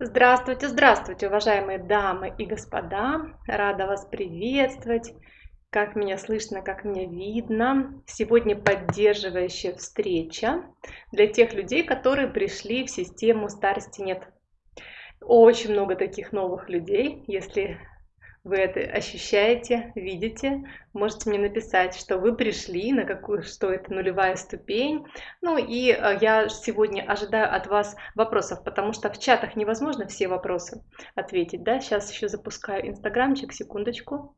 Здравствуйте, здравствуйте, уважаемые дамы и господа! Рада вас приветствовать! Как меня слышно, как меня видно. Сегодня поддерживающая встреча для тех людей, которые пришли в систему старости нет. Очень много таких новых людей. Если вы это ощущаете, видите, можете мне написать, что вы пришли, на какую, что это нулевая ступень. Ну и э, я сегодня ожидаю от вас вопросов, потому что в чатах невозможно все вопросы ответить, да. Сейчас еще запускаю инстаграмчик, секундочку.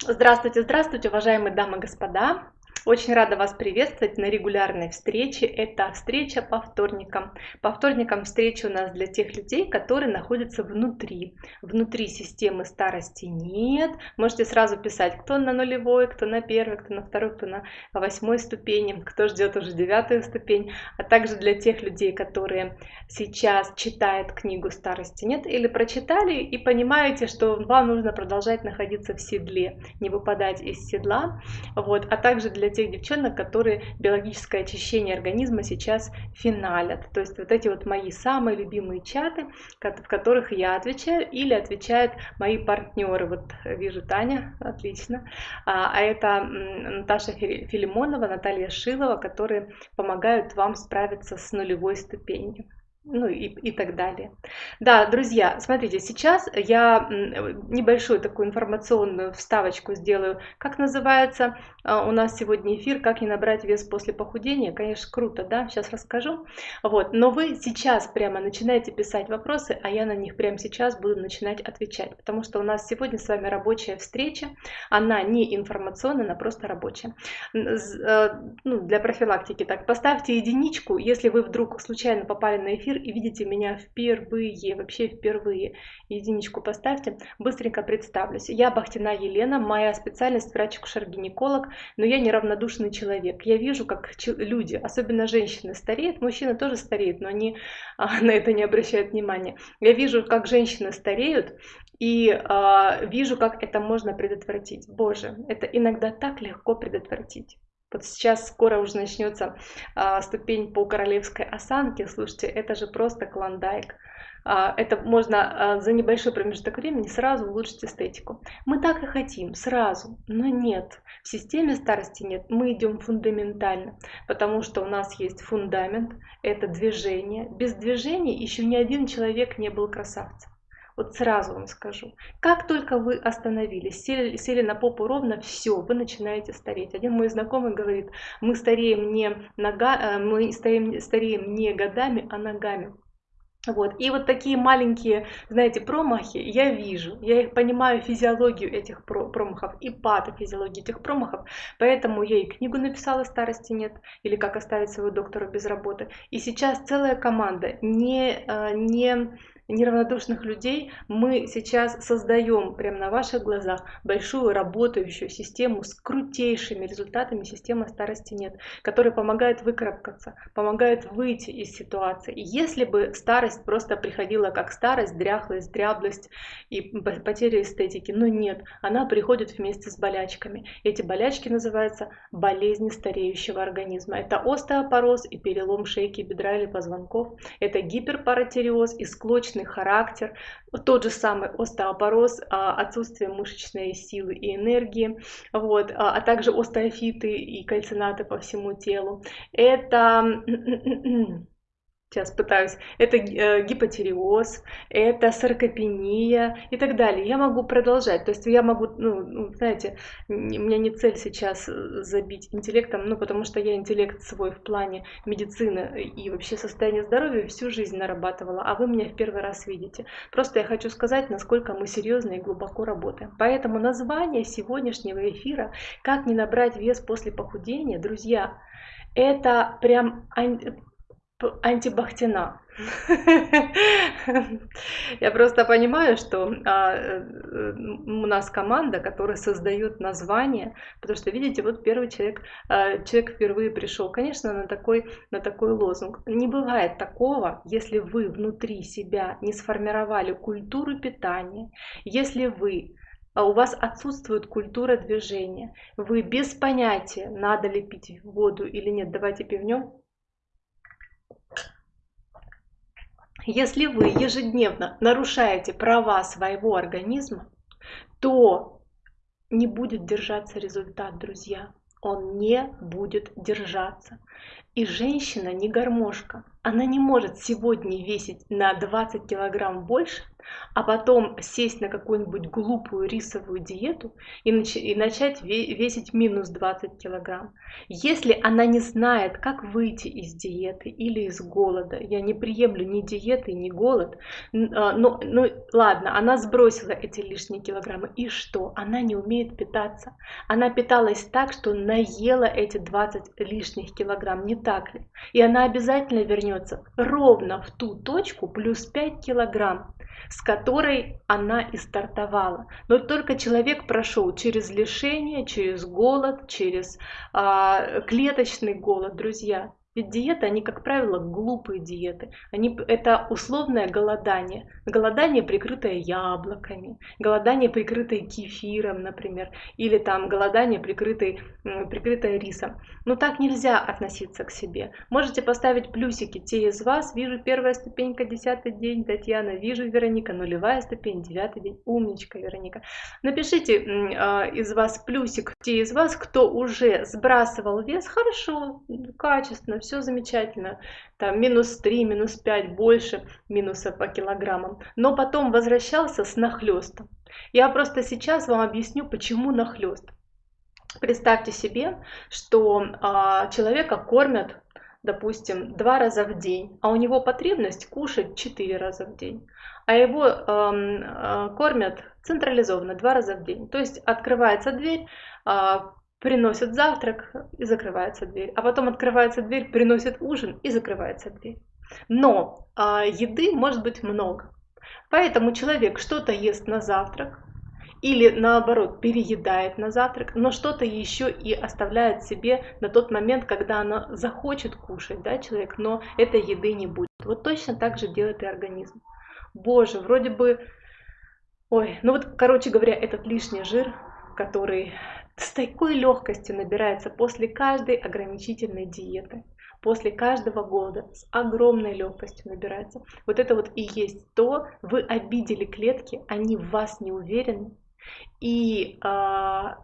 Здравствуйте, здравствуйте, уважаемые дамы и господа. Очень рада вас приветствовать на регулярной встрече. Это встреча по вторникам. По вторникам встреча у нас для тех людей, которые находятся внутри. Внутри системы старости нет. Можете сразу писать, кто на нулевой, кто на первой, кто на второй, кто на восьмой ступени, кто ждет уже девятую ступень. А также для тех людей, которые сейчас читают книгу старости нет или прочитали и понимаете, что вам нужно продолжать находиться в седле, не выпадать из седла. Вот. А также для тех девчонок, которые биологическое очищение организма сейчас финалят. То есть вот эти вот мои самые любимые чаты, в которых я отвечаю или отвечают мои партнеры. Вот вижу Таня, отлично. А, а это Наташа Филимонова, Наталья Шилова, которые помогают вам справиться с нулевой ступенью ну и, и так далее. Да, друзья, смотрите, сейчас я небольшую такую информационную вставочку сделаю. Как называется а, у нас сегодня эфир «Как не набрать вес после похудения». Конечно, круто, да, сейчас расскажу. Вот, но вы сейчас прямо начинаете писать вопросы, а я на них прямо сейчас буду начинать отвечать, потому что у нас сегодня с вами рабочая встреча, она не информационная, она просто рабочая. Э, ну, для профилактики так, поставьте единичку, если вы вдруг случайно попали на эфир, эфир и видите меня впервые, вообще впервые, единичку поставьте, быстренько представлюсь. Я Бахтина Елена, моя специальность врач-акушер-гинеколог, но я неравнодушный человек. Я вижу, как люди, особенно женщины, стареют, мужчины тоже стареют, но они а, на это не обращают внимания. Я вижу, как женщины стареют, и э, вижу, как это можно предотвратить. Боже, это иногда так легко предотвратить. Вот сейчас скоро уже начнется а, ступень по королевской осанке. Слушайте, это же просто клондайк. А, это можно а, за небольшой промежуток времени сразу улучшить эстетику. Мы так и хотим, сразу, но нет. В системе старости нет. Мы идем фундаментально, потому что у нас есть фундамент, это движение. Без движения еще ни один человек не был красавцем. Вот сразу вам скажу. Как только вы остановились, сели, сели на попу ровно, все, вы начинаете стареть. Один мой знакомый говорит, мы стареем не, нога, э, мы стареем, стареем не годами, а ногами. Вот. И вот такие маленькие, знаете, промахи я вижу, я их понимаю физиологию этих промахов и патофизиологию этих промахов, поэтому я и книгу написала «Старости нет» или «Как оставить своего доктора без работы». И сейчас целая команда не, э, не неравнодушных людей мы сейчас создаем прямо на ваших глазах большую работающую систему с крутейшими результатами системы старости нет, которая помогает выкарабкаться, помогает выйти из ситуации. Если бы старость просто приходила как старость, дряхлость, дряблость и потеря эстетики, но нет, она приходит вместе с болячками. Эти болячки называются болезни стареющего организма. Это остеопороз и перелом шейки, бедра или позвонков, это гиперпаратериоз и склочный мышечный характер, тот же самый остеопороз, а, отсутствие мышечной силы и энергии, вот, а, а также остеофиты и кальцинаты по всему телу. Это сейчас пытаюсь, это э, гипотереоз, это саркопения и так далее. Я могу продолжать, то есть я могу, ну, ну, знаете, у меня не цель сейчас э, забить интеллектом, ну, потому что я интеллект свой в плане медицины и вообще состояния здоровья всю жизнь нарабатывала, а вы меня в первый раз видите. Просто я хочу сказать, насколько мы серьезно и глубоко работаем. Поэтому название сегодняшнего эфира «Как не набрать вес после похудения», друзья, это прям антибахтина. Я просто понимаю, что а, э, у нас команда, которая создает название, потому что, видите, вот первый человек, а, человек впервые пришел, конечно, на такой, на такой лозунг. Не бывает такого, если вы внутри себя не сформировали культуру питания, если вы а у вас отсутствует культура движения. Вы без понятия, надо ли пить воду или нет. Давайте пивнем. Если вы ежедневно нарушаете права своего организма, то не будет держаться результат, друзья. Он не будет держаться. И женщина не гармошка. Она не может сегодня весить на 20 килограмм больше, а потом сесть на какую-нибудь глупую рисовую диету и, нач- и начать весить минус 20 килограмм. Если она не знает, как выйти из диеты или из голода, я не приемлю ни диеты, ни голод, а, но, ну ладно, она сбросила эти лишние килограммы, и что? Она не умеет питаться. Она питалась так, что наела эти 20 лишних килограмм, не так ли? И она обязательно вернется ровно в ту точку плюс 5 килограмм с которой она и стартовала. Но только человек прошел через лишение, через голод, через а, клеточный голод, друзья. Ведь диеты, они, как правило, глупые диеты. Они, это условное голодание. Голодание, прикрытое яблоками, голодание, прикрытое кефиром, например, или там голодание, прикрытое, прикрытое рисом. Но так нельзя относиться к себе. Можете поставить плюсики те из вас. Вижу первая ступенька, десятый день, Татьяна. Вижу Вероника, нулевая ступень, девятый день. Умничка, Вероника. Напишите э, из вас плюсик те из вас, кто уже сбрасывал вес. Хорошо, качественно, все замечательно, там минус 3, минус 5, больше минуса по килограммам, но потом возвращался с нахлестом. Я просто сейчас вам объясню, почему нахлест. Представьте себе, что а, человека кормят, допустим, два раза в день, а у него потребность кушать четыре раза в день, а его э, кормят централизованно два раза в день. То есть открывается дверь, а, приносят завтрак и закрывается дверь, а потом открывается дверь, приносят ужин и закрывается дверь. Но а, еды может быть много. Поэтому человек что-то ест на завтрак, или наоборот переедает на завтрак, но что-то еще и оставляет себе на тот момент, когда она захочет кушать, да, человек, но этой еды не будет. Вот точно так же делает и организм. Боже, вроде бы, ой, ну вот, короче говоря, этот лишний жир, который с такой легкостью набирается после каждой ограничительной диеты, после каждого года с огромной легкостью набирается. Вот это вот и есть то, вы обидели клетки, они в вас не уверены, и а,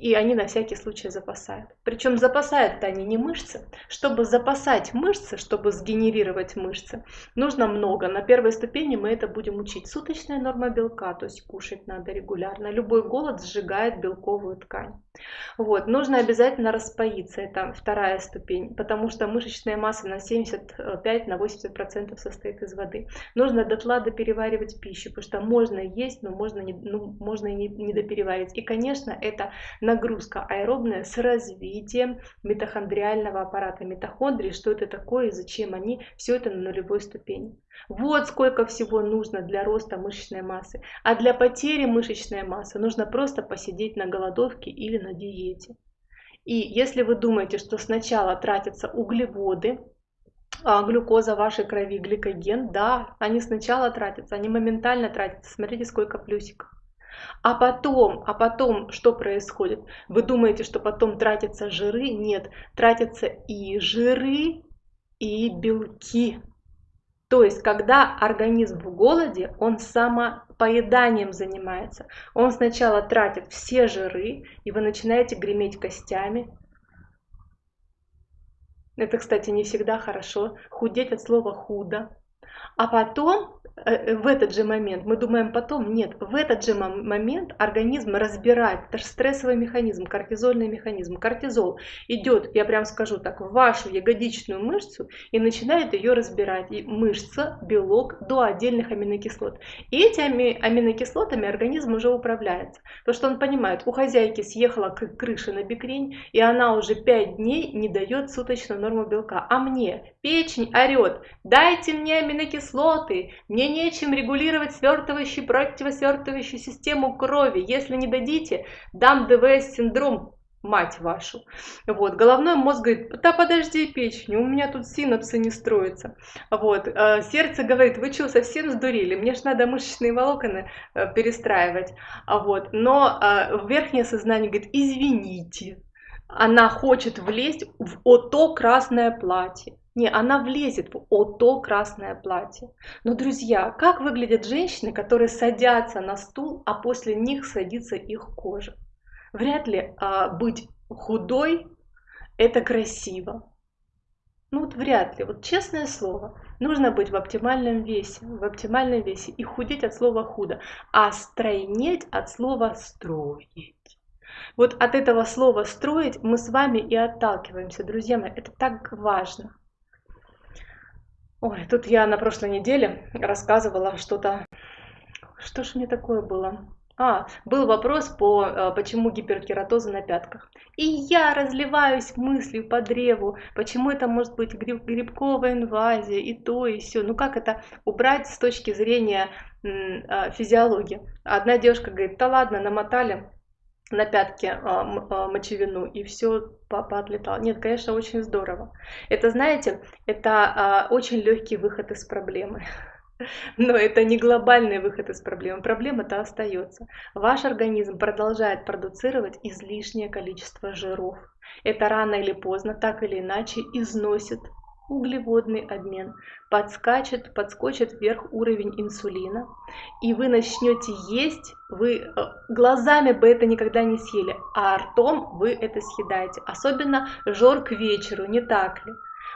и они на всякий случай запасают. Причем запасают-то они не мышцы. Чтобы запасать мышцы, чтобы сгенерировать мышцы, нужно много. На первой ступени мы это будем учить. Суточная норма белка, то есть кушать надо регулярно. Любой голод сжигает белковую ткань. Вот. Нужно обязательно распоиться, это вторая ступень, потому что мышечная масса на 75-80% на 80% состоит из воды. Нужно дотла допереваривать пищу, потому что можно есть, но можно, не, ну, можно и не, не допереваривать. И, конечно, это нагрузка аэробная с развитием митохондриального аппарата митохондрии, что это такое и зачем они, все это на нулевой ступени. Вот сколько всего нужно для роста мышечной массы. А для потери мышечной массы нужно просто посидеть на голодовке или на диете. И если вы думаете, что сначала тратятся углеводы, а, глюкоза в вашей крови, гликоген, да, они сначала тратятся, они моментально тратятся. Смотрите, сколько плюсиков. А потом, а потом что происходит? Вы думаете, что потом тратятся жиры? Нет, тратятся и жиры, и белки. То есть, когда организм в голоде, он самопоеданием занимается. Он сначала тратит все жиры, и вы начинаете греметь костями. Это, кстати, не всегда хорошо. Худеть от слова худо. А потом Э, э, в этот же момент, мы думаем потом, нет, в этот же момент организм разбирает, это же стрессовый механизм, кортизольный механизм. Кортизол идет, я прям скажу так, в вашу ягодичную мышцу и начинает ее разбирать. И мышца, белок до отдельных аминокислот. И этими аминокислотами организм уже управляется. Потому что он понимает, у хозяйки съехала крыша на бикрень, и она уже 5 дней не дает суточную норму белка. А мне печень орет, дайте мне аминокислоты, мне нечем регулировать свертывающую противосвертывающую систему крови. Если не дадите, дам ДВС-синдром мать вашу. Вот, головной мозг говорит, да подожди, печень, у меня тут синапсы не строятся. Вот, э, сердце говорит, вы что, совсем сдурели, мне же надо мышечные волокна э, перестраивать. А вот, но э, верхнее сознание говорит, извините, она хочет влезть в ото красное платье. Не, она влезет в ото красное платье. Но, друзья, как выглядят женщины, которые садятся на стул, а после них садится их кожа? Вряд ли а, быть худой это красиво. Ну вот вряд ли, вот честное слово, нужно быть в оптимальном весе, в оптимальном весе и худеть от слова худо, а стройнеть от слова строить. Вот от этого слова строить мы с вами и отталкиваемся, друзья мои, это так важно. Ой, тут я на прошлой неделе рассказывала что-то, что ж мне такое было? А, был вопрос по э, почему гиперкератоза на пятках. И я разливаюсь мыслью по древу, почему это может быть гриб, грибковая инвазия и то и все. Ну как это убрать с точки зрения э, физиологии? Одна девушка говорит, да ладно, намотали на пятки э, мочевину и все поотлетало. Нет, конечно, очень здорово. Это, знаете, это очень легкий выход из проблемы. Но это не глобальный выход из проблемы. Проблема-то остается. Ваш организм продолжает продуцировать излишнее количество жиров. Это рано или поздно, так или иначе, износит углеводный обмен, подскачет, подскочит вверх уровень инсулина, и вы начнете есть, вы э, глазами бы это никогда не съели, а ртом вы это съедаете. Особенно жор к вечеру, не так ли?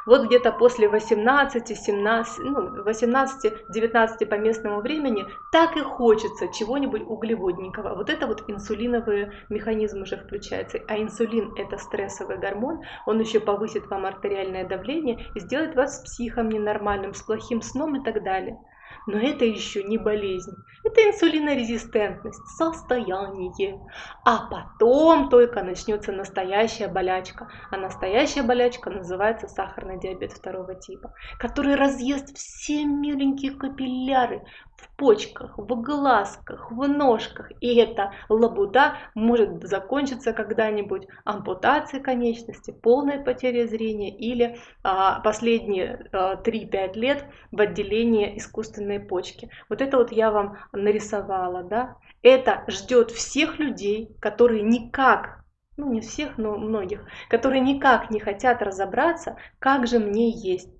Вот где-то после 18, 17, ну, 18-19 по местному времени так и хочется чего-нибудь углеводненького. Вот это вот инсулиновый механизм уже включается. А инсулин это стрессовый гормон, он еще повысит вам артериальное давление и сделает вас психом ненормальным, с плохим сном и так далее. Но это еще не болезнь, это инсулинорезистентность, состояние. А потом только начнется настоящая болячка. А настоящая болячка называется сахарный диабет второго типа, который разъест все миленькие капилляры, в почках, в глазках, в ножках. И эта лабуда может закончиться когда-нибудь ампутацией конечности, полной потерей зрения или а, последние а, 3-5 лет в отделении искусственной почки. Вот это вот я вам нарисовала. Да? Это ждет всех людей, которые никак ну не всех, но многих, которые никак не хотят разобраться, как же мне есть.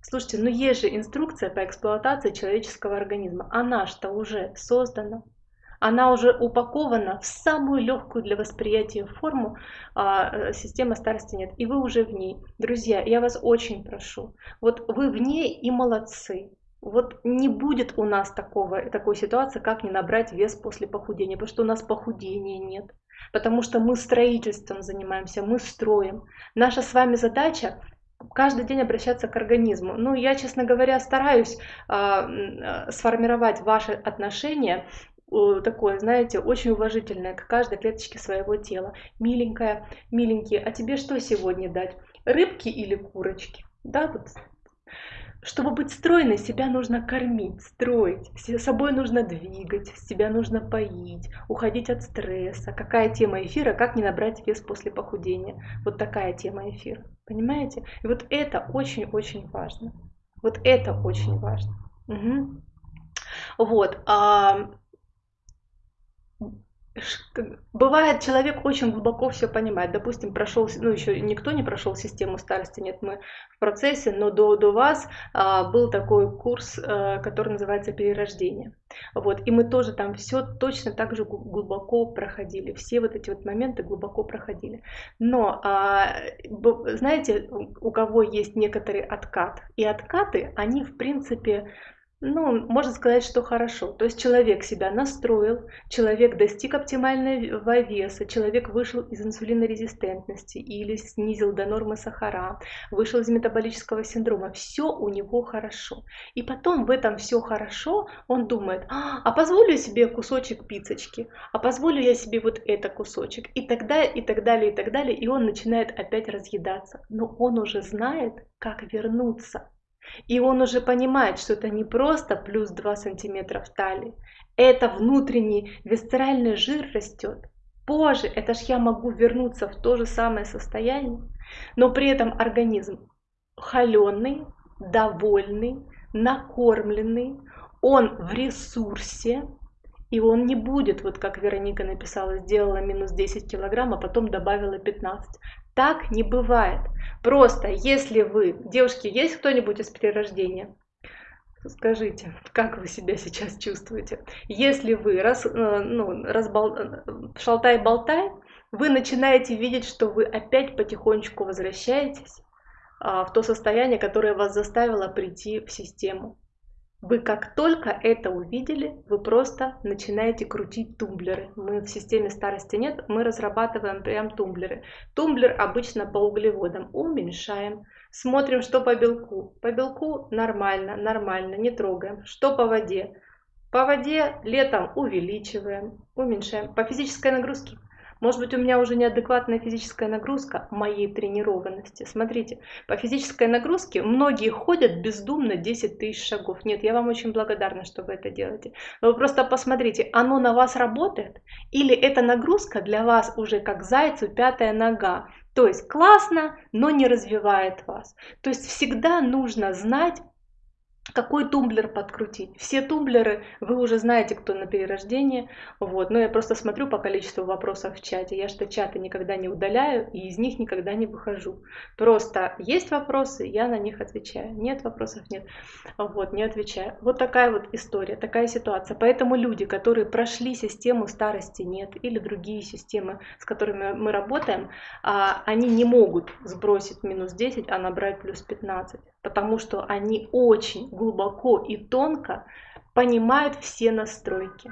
Слушайте, ну есть же инструкция по эксплуатации человеческого организма. Она что уже создана. Она уже упакована в самую легкую для восприятия форму, а э, система старости нет. И вы уже в ней. Друзья, я вас очень прошу. Вот вы в ней и молодцы. Вот не будет у нас такого, такой ситуации, как не набрать вес после похудения, потому что у нас похудения нет. Потому что мы строительством занимаемся, мы строим. Наша с вами задача каждый день обращаться к организму. Ну, я, честно говоря, стараюсь э, сформировать ваши отношения такое, знаете, очень уважительное к каждой клеточке своего тела. Миленькая, миленький, а тебе что сегодня дать? Рыбки или курочки? Да, вот чтобы быть стройной, себя нужно кормить, строить, собой нужно двигать, себя нужно поить, уходить от стресса. Какая тема эфира, как не набрать вес после похудения. Вот такая тема эфира. Понимаете? И вот это очень-очень важно. Вот это очень важно. Угу. Вот. А Бывает, человек очень глубоко все понимает. Допустим, прошел, ну еще никто не прошел систему старости, нет, мы в процессе, но до, до вас а, был такой курс, а, который называется перерождение. Вот, и мы тоже там все точно так же глубоко проходили, все вот эти вот моменты глубоко проходили. Но, а, знаете, у кого есть некоторый откат, и откаты, они в принципе ну, можно сказать, что хорошо. То есть человек себя настроил, человек достиг оптимального веса, человек вышел из инсулинорезистентности или снизил до нормы сахара, вышел из метаболического синдрома. Все у него хорошо. И потом в этом все хорошо, он думает, а, а позволю себе кусочек пиццечки, а позволю я себе вот это кусочек, и тогда, и так далее, и так далее. И он начинает опять разъедаться. Но он уже знает, как вернуться и он уже понимает, что это не просто плюс 2 сантиметра в талии, это внутренний висцеральный жир растет. позже, это ж я могу вернуться в то же самое состояние, но при этом организм холеный, довольный, накормленный, он в ресурсе, и он не будет, вот как Вероника написала, сделала минус 10 килограмм, а потом добавила 15. Так не бывает. Просто если вы, девушки, есть кто-нибудь из перерождения? Скажите, как вы себя сейчас чувствуете? Если вы раз, э, ну, разбол... Э, шалтай-болтай, вы начинаете видеть, что вы опять потихонечку возвращаетесь а, в то состояние, которое вас заставило прийти в систему. Вы как только это увидели, вы просто начинаете крутить тумблеры. Мы в системе старости нет, мы разрабатываем прям тумблеры. Тумблер обычно по углеводам. Уменьшаем. Смотрим, что по белку. По белку нормально, нормально, не трогаем. Что по воде? По воде летом увеличиваем, уменьшаем. По физической нагрузке может быть, у меня уже неадекватная физическая нагрузка моей тренированности. Смотрите, по физической нагрузке многие ходят бездумно 10 тысяч шагов. Нет, я вам очень благодарна, что вы это делаете. Но вы просто посмотрите, оно на вас работает? Или эта нагрузка для вас уже как зайцу пятая нога? То есть классно, но не развивает вас. То есть всегда нужно знать, какой тумблер подкрутить. Все тумблеры, вы уже знаете, кто на перерождении. Вот. Но я просто смотрю по количеству вопросов в чате. Я что чаты никогда не удаляю и из них никогда не выхожу. Просто есть вопросы, я на них отвечаю. Нет вопросов, нет. Вот, не отвечаю. Вот такая вот история, такая ситуация. Поэтому люди, которые прошли систему старости нет или другие системы, с которыми мы работаем, а, они не могут сбросить минус 10, а набрать плюс 15 потому что они очень глубоко и тонко понимают все настройки.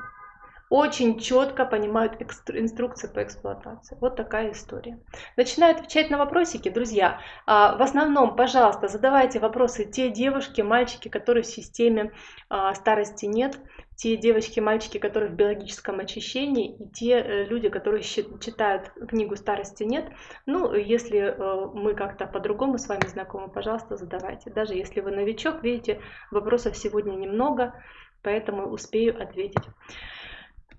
Очень четко понимают инструкции по эксплуатации. Вот такая история. Начинаю отвечать на вопросики, друзья. А, в основном, пожалуйста, задавайте вопросы те девушки, мальчики, которые в системе а, старости нет те девочки, мальчики, которые в биологическом очищении, и те э, люди, которые читают книгу «Старости нет». Ну, если э, мы как-то по-другому с вами знакомы, пожалуйста, задавайте. Даже если вы новичок, видите, вопросов сегодня немного, поэтому успею ответить.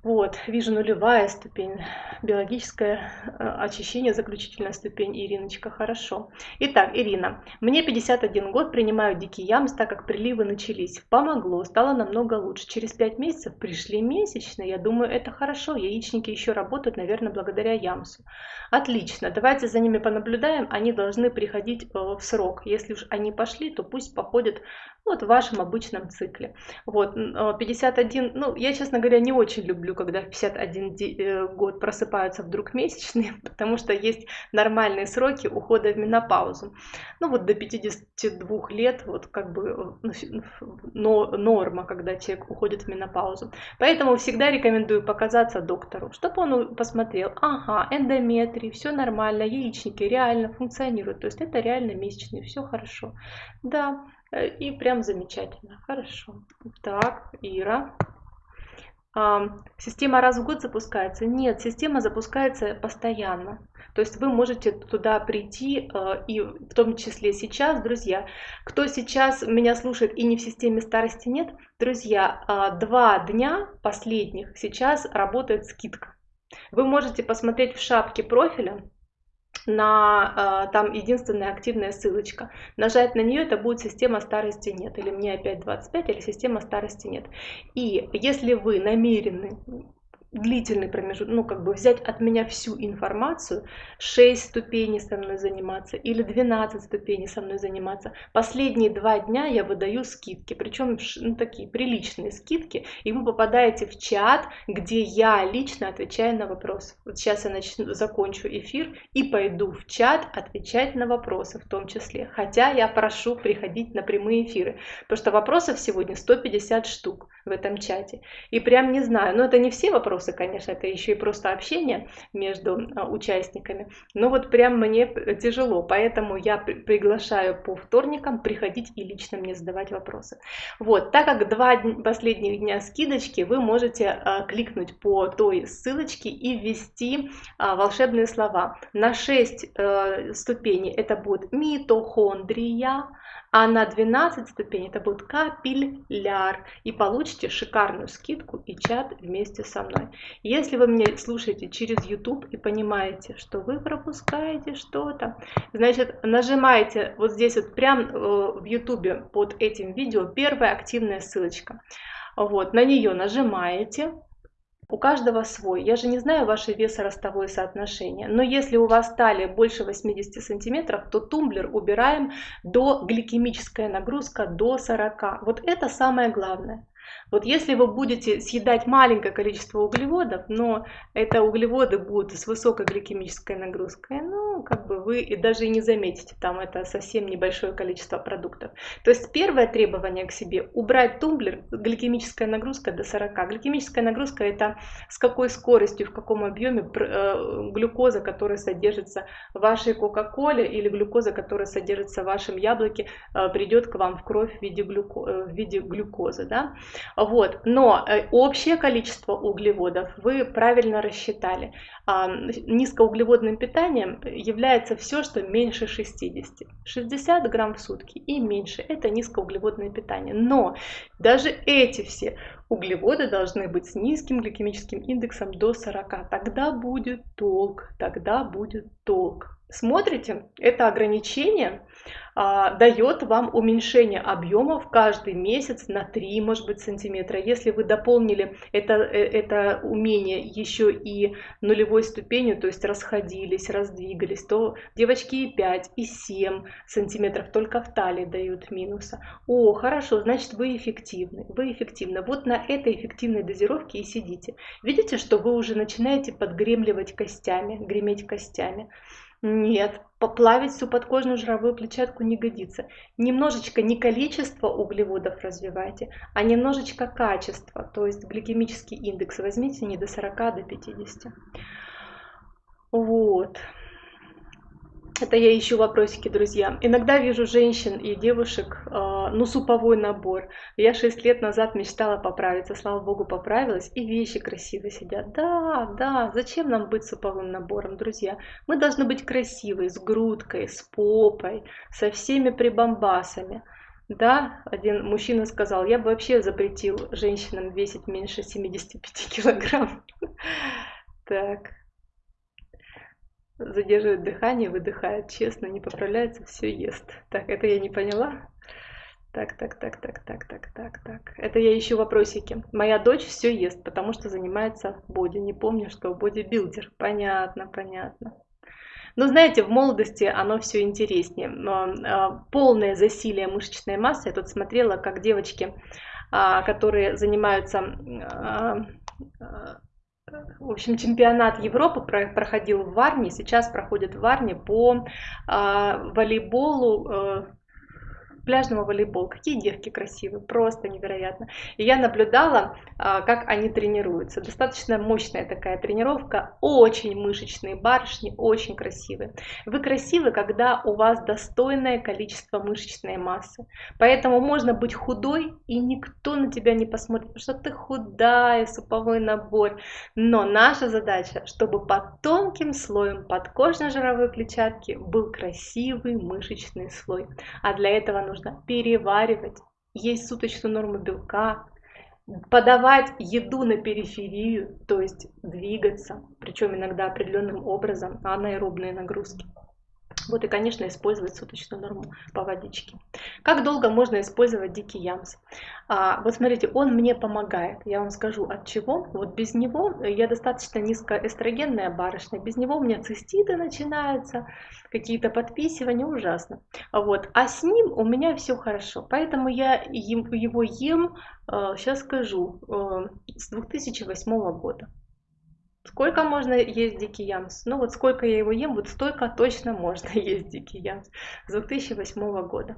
Вот, вижу нулевая ступень, биологическое э, очищение, заключительная ступень, Ириночка, хорошо. Итак, Ирина, мне 51 год, принимаю дикий ямс, так как приливы начались. Помогло, стало намного лучше. Через 5 месяцев пришли месячные, я думаю, это хорошо, яичники еще работают, наверное, благодаря ямсу. Отлично, давайте за ними понаблюдаем, они должны приходить э, в срок. Если уж они пошли, то пусть походят вот в вашем обычном цикле. Вот, 51, э, ну, я, честно говоря, не очень люблю, когда в 51 э, год просыпаются вдруг месячные, потому что есть нормальные сроки ухода в менопаузу. Ну, вот до 52 лет, вот как бы э, но, норма, когда человек уходит в менопаузу. Поэтому всегда рекомендую показаться доктору, чтобы он посмотрел, ага, эндометрий, все нормально, яичники реально функционируют, то есть это реально месячные, все хорошо. Да, Э, и прям замечательно. Хорошо. Так, Ира. Система раз в год запускается? Нет, система запускается постоянно. То есть вы можете туда прийти, э, и в том числе сейчас, друзья, кто сейчас меня слушает и не в системе старости нет, друзья, а, два дня последних сейчас работает скидка. Вы можете посмотреть в шапке профиля, на э, там единственная активная ссылочка. Нажать на нее, это будет система старости нет, или мне опять 25, или система старости нет. И если вы намерены длительный промежуток, ну, как бы взять от меня всю информацию, 6 ступеней со мной заниматься или 12 ступеней со мной заниматься. Последние два дня я выдаю скидки, причем ну, такие приличные скидки, и вы попадаете в чат, где я лично отвечаю на вопросы. Вот сейчас я начну, закончу эфир и пойду в чат отвечать на вопросы в том числе. Хотя я прошу приходить на прямые эфиры, потому что вопросов сегодня 150 штук в этом чате. И прям не знаю, но это не все вопросы, вопросы, конечно, это еще и просто общение между а, участниками. Но вот прям мне тяжело, поэтому я приглашаю по вторникам приходить и лично мне задавать вопросы. Вот, так как два последних дня скидочки, вы можете а, кликнуть по той ссылочке и ввести а, волшебные слова. На 6 э, ступеней это будет митохондрия, а на 12 ступень это будет капилляр. И получите шикарную скидку и чат вместе со мной. Если вы меня слушаете через YouTube и понимаете, что вы пропускаете что-то, значит нажимаете вот здесь вот прям э, в YouTube под этим видео первая активная ссылочка. Вот, на нее нажимаете, у каждого свой. Я же не знаю ваше весо-ростовое соотношение. Но если у вас талия больше 80 сантиметров, то тумблер убираем до гликемическая нагрузка до 40. Вот это самое главное. Вот если вы будете съедать маленькое количество углеводов, но это углеводы будут с высокой гликемической нагрузкой, ну, как бы вы и даже и не заметите, там это совсем небольшое количество продуктов. То есть первое требование к себе – убрать тумблер, гликемическая нагрузка до 40. Гликемическая нагрузка – это с какой скоростью, в каком объеме э, глюкоза, которая содержится в вашей кока-коле или глюкоза, которая содержится в вашем яблоке, э, придет к вам в кровь в виде, глюко, э, в виде глюкозы. Да? Вот. Но э, общее количество углеводов вы правильно рассчитали. А, низкоуглеводным питанием является все, что меньше 60. 60 грамм в сутки и меньше – это низкоуглеводное питание. Но даже эти все углеводы должны быть с низким гликемическим индексом до 40. Тогда будет толк, тогда будет толк. Смотрите, это ограничение а, дает вам уменьшение объемов каждый месяц на 3, может быть, сантиметра. Если вы дополнили это, э, это умение еще и нулевой ступенью, то есть расходились, раздвигались, то девочки и 5, и 7 сантиметров только в талии дают минуса. О, хорошо, значит вы эффективны, вы эффективны. Вот на этой эффективной дозировке и сидите. Видите, что вы уже начинаете подгремливать костями, греметь костями. Нет, поплавить всю подкожную жировую клетчатку не годится. Немножечко не количество углеводов развивайте, а немножечко качество, то есть гликемический индекс возьмите не до 40, а до 50. Вот. Это я ищу вопросики, друзья. Иногда вижу женщин и девушек, э, ну, суповой набор. Я 6 лет назад мечтала поправиться, слава богу, поправилась, и вещи красиво сидят. Да, да, зачем нам быть суповым набором, друзья? Мы должны быть красивой, с грудкой, с попой, со всеми прибамбасами. Да, один мужчина сказал, я бы вообще запретил женщинам весить меньше 75 килограмм. Так задерживает дыхание, выдыхает, честно, не поправляется, все ест. Так, это я не поняла. Так, так, так, так, так, так, так, так. Это я ищу вопросики. Моя дочь все ест, потому что занимается боди. Не помню, что бодибилдер. Понятно, понятно. Но знаете, в молодости оно все интереснее. А, полное засилие мышечной массы. Я тут смотрела, как девочки, а, которые занимаются а, в общем, чемпионат Европы проходил в Варне, сейчас проходит в Варне по э, волейболу э, пляжного волейбола. Какие девки красивые, просто невероятно. И я наблюдала, а, как они тренируются. Достаточно мощная такая тренировка, очень мышечные барышни, очень красивые. Вы красивы, когда у вас достойное количество мышечной массы. Поэтому можно быть худой, и никто на тебя не посмотрит, потому что ты худая, суповой набор. Но наша задача, чтобы под тонким слоем подкожной жировой клетчатки был красивый мышечный слой. А для этого нужно нужно переваривать, есть суточную норму белка, подавать еду на периферию, то есть двигаться, причем иногда определенным образом, анаэробные нагрузки. Вот и, конечно, использовать суточную норму по водичке. Как долго можно использовать дикий ямс? А, вот смотрите, он мне помогает. Я вам скажу от чего. Вот без него я достаточно низкоэстрогенная барышня. Без него у меня циститы начинаются, какие-то подписывания, ужасно. Вот. А с ним у меня все хорошо. Поэтому я его ем, сейчас а, скажу, а, с 2008 года. Сколько можно есть дикий ямс? Ну вот сколько я его ем, вот столько точно можно есть дикий ямс с 2008 года.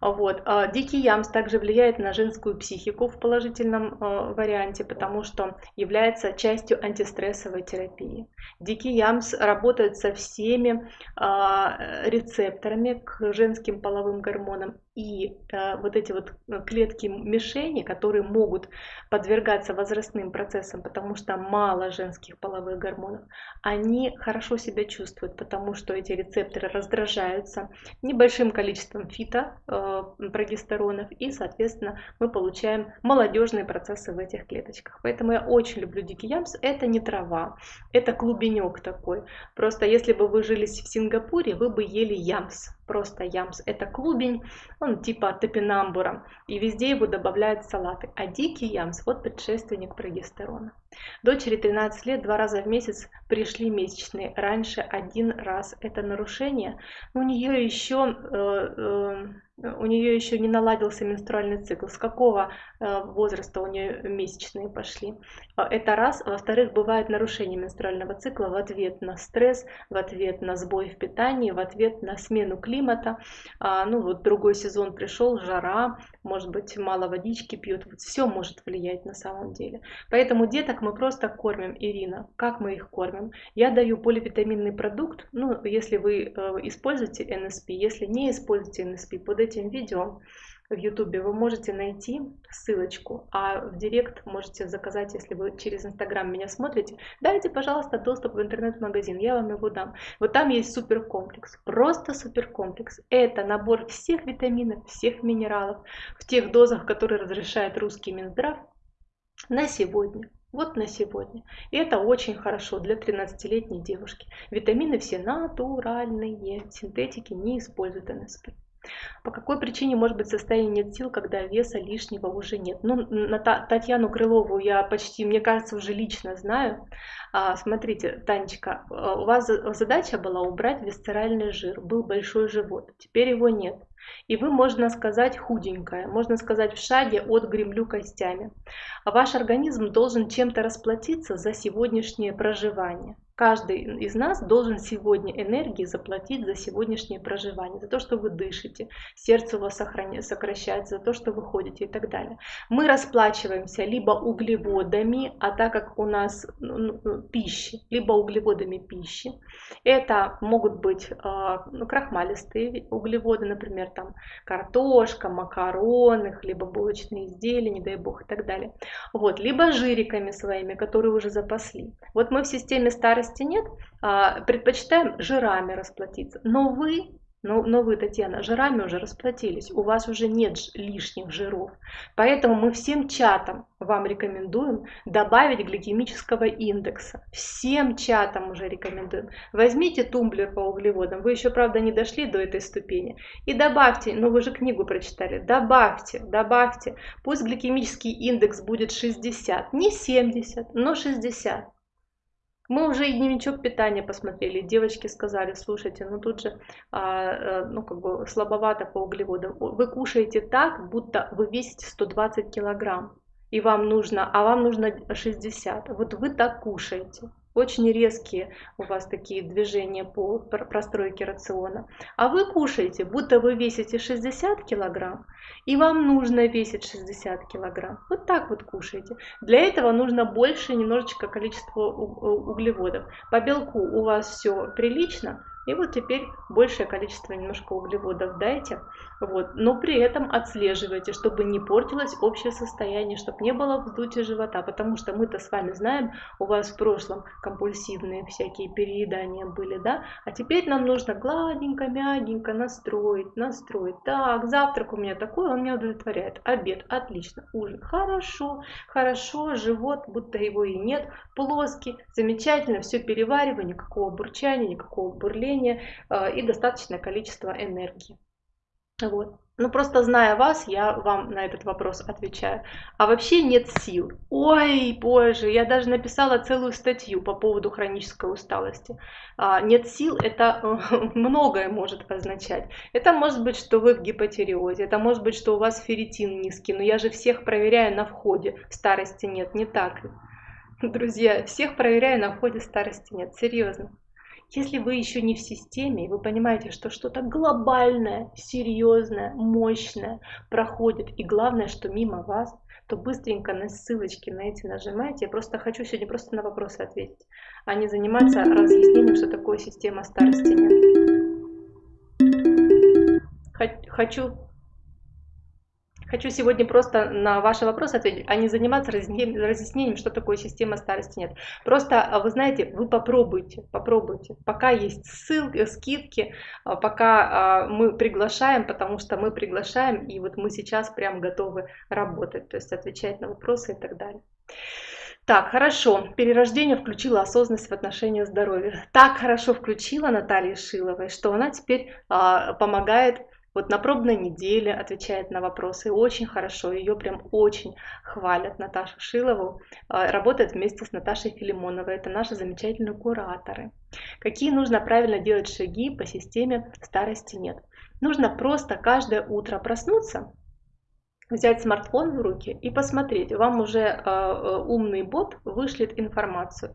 Вот. А дикий ямс также влияет на женскую психику в положительном э, варианте, потому что является частью антистрессовой терапии. Дикий ямс работает со всеми э, рецепторами к женским половым гормонам и вот эти вот клетки мишени, которые могут подвергаться возрастным процессам, потому что мало женских половых гормонов, они хорошо себя чувствуют, потому что эти рецепторы раздражаются небольшим количеством фито э, прогестеронов, и, соответственно, мы получаем молодежные процессы в этих клеточках. Поэтому я очень люблю дикий ямс. Это не трава, это клубенек такой. Просто если бы вы жили в Сингапуре, вы бы ели ямс просто ямс. Это клубень, он типа топинамбура, и везде его добавляют в салаты. А дикий ямс, вот предшественник прогестерона. Дочери 13 лет, два раза в месяц пришли месячные, раньше один раз. Это нарушение. У нее еще э, э, у нее еще не наладился менструальный цикл, с какого э, возраста у нее месячные пошли. Э, это раз. Во-вторых, бывает нарушение менструального цикла в ответ на стресс, в ответ на сбой в питании, в ответ на смену климата. А, ну вот другой сезон пришел, жара, может быть мало водички пьют, вот все может влиять на самом деле. Поэтому деток мы просто кормим, Ирина. Как мы их кормим? Я даю поливитаминный продукт, ну если вы э, используете НСП, если не используете НСП, под этим видео в YouTube вы можете найти ссылочку, а в директ можете заказать, если вы через Инстаграм меня смотрите. Дайте, пожалуйста, доступ в интернет-магазин, я вам его дам. Вот там есть суперкомплекс, просто суперкомплекс. Это набор всех витаминов, всех минералов в тех дозах, которые разрешает русский Минздрав на сегодня. Вот на сегодня. И это очень хорошо для 13-летней девушки. Витамины все натуральные, синтетики не используют НСП. По какой причине может быть состояние нет сил, когда веса лишнего уже нет? Ну, на Татьяну Крылову я почти, мне кажется, уже лично знаю. А, смотрите, Танечка, у вас задача была убрать висцеральный жир. Был большой живот, теперь его нет. И вы, можно сказать, худенькая, можно сказать, в шаге от гремлю костями. Ваш организм должен чем-то расплатиться за сегодняшнее проживание. Каждый из нас должен сегодня энергии заплатить за сегодняшнее проживание, за то, что вы дышите, сердце у вас сокращается, за то, что вы ходите и так далее. Мы расплачиваемся либо углеводами, а так как у нас ну, ну, ну пищи, либо углеводами пищи. Это могут быть э, ну, крахмалистые углеводы, например, там картошка, макароны, хлебобулочные изделия, не дай бог и так далее. Вот, либо жириками своими, которые уже запасли. Вот мы в системе старости старости нет, а, предпочитаем жирами расплатиться. Но вы, но, но вы, Татьяна, жирами уже расплатились, у вас уже нет лишних жиров. Поэтому мы всем чатам вам рекомендуем добавить гликемического индекса. Всем чатам уже рекомендуем. Возьмите тумблер по углеводам, вы еще, правда, не дошли до этой ступени, и добавьте, ну вы же книгу прочитали, добавьте, добавьте, пусть гликемический индекс будет 60, не 70, но 60. Мы уже и дневничок питания посмотрели. Девочки сказали, слушайте, ну тут же а, э, ну, как бы слабовато по углеводам. Вы кушаете так, будто вы весите 120 килограмм. И вам нужно, а вам нужно 60. Вот вы так кушаете. Очень резкие у вас такие движения по простройке рациона. А вы кушаете, будто вы весите 60 килограмм, и вам нужно весить 60 килограмм. Вот так вот кушаете. Для этого нужно больше немножечко количество углеводов. По белку у вас все прилично, и вот теперь большее количество немножко углеводов дайте. Вот. Но при этом отслеживайте, чтобы не портилось общее состояние, чтобы не было вздутия живота. Потому что мы-то с вами знаем, у вас в прошлом компульсивные всякие переедания были, да? А теперь нам нужно гладенько, мягенько настроить, настроить. Так, завтрак у меня такой, он меня удовлетворяет. Обед, отлично. Ужин, хорошо, хорошо. Живот, будто его и нет. Плоский, замечательно, все перевариваю, никакого бурчания, никакого бурления давление э, и достаточное количество энергии. Вот. Ну, просто зная вас, я вам на этот вопрос отвечаю. А вообще нет сил. Ой, боже, я даже написала целую статью по поводу хронической усталости. А, нет сил, это многое может означать. Это может быть, что вы в гипотериозе, это может быть, что у вас ферритин низкий, но я же всех проверяю на входе. Старости нет, не так Друзья, всех проверяю на входе, старости нет. Серьезно. Если вы еще не в системе, и вы понимаете, что что-то глобальное, серьезное, мощное проходит, и главное, что мимо вас, то быстренько на ссылочки на эти нажимайте. Я просто хочу сегодня просто на вопросы ответить, а не заниматься разъяснением, что такое система старости. Хочу Хочу сегодня просто на ваши вопросы ответить, а не заниматься разъяснением, что такое система старости нет. Просто, а, вы знаете, вы попробуйте, попробуйте. Пока есть ссылки, скидки, а, пока а, мы приглашаем, потому что мы приглашаем, и вот мы сейчас прям готовы работать, то есть отвечать на вопросы и так далее. Так, хорошо. Перерождение включило осознанность в отношении здоровья. Так хорошо включила Наталья Шиловой, что она теперь а, помогает вот на пробной неделе отвечает на вопросы очень хорошо, ее прям очень хвалят Наташу Шилову, а, работает вместе с Наташей Филимоновой, это наши замечательные кураторы. Какие нужно правильно делать шаги по системе старости нет? Нужно просто каждое утро проснуться, взять смартфон в руки и посмотреть, вам уже э, умный бот вышлет информацию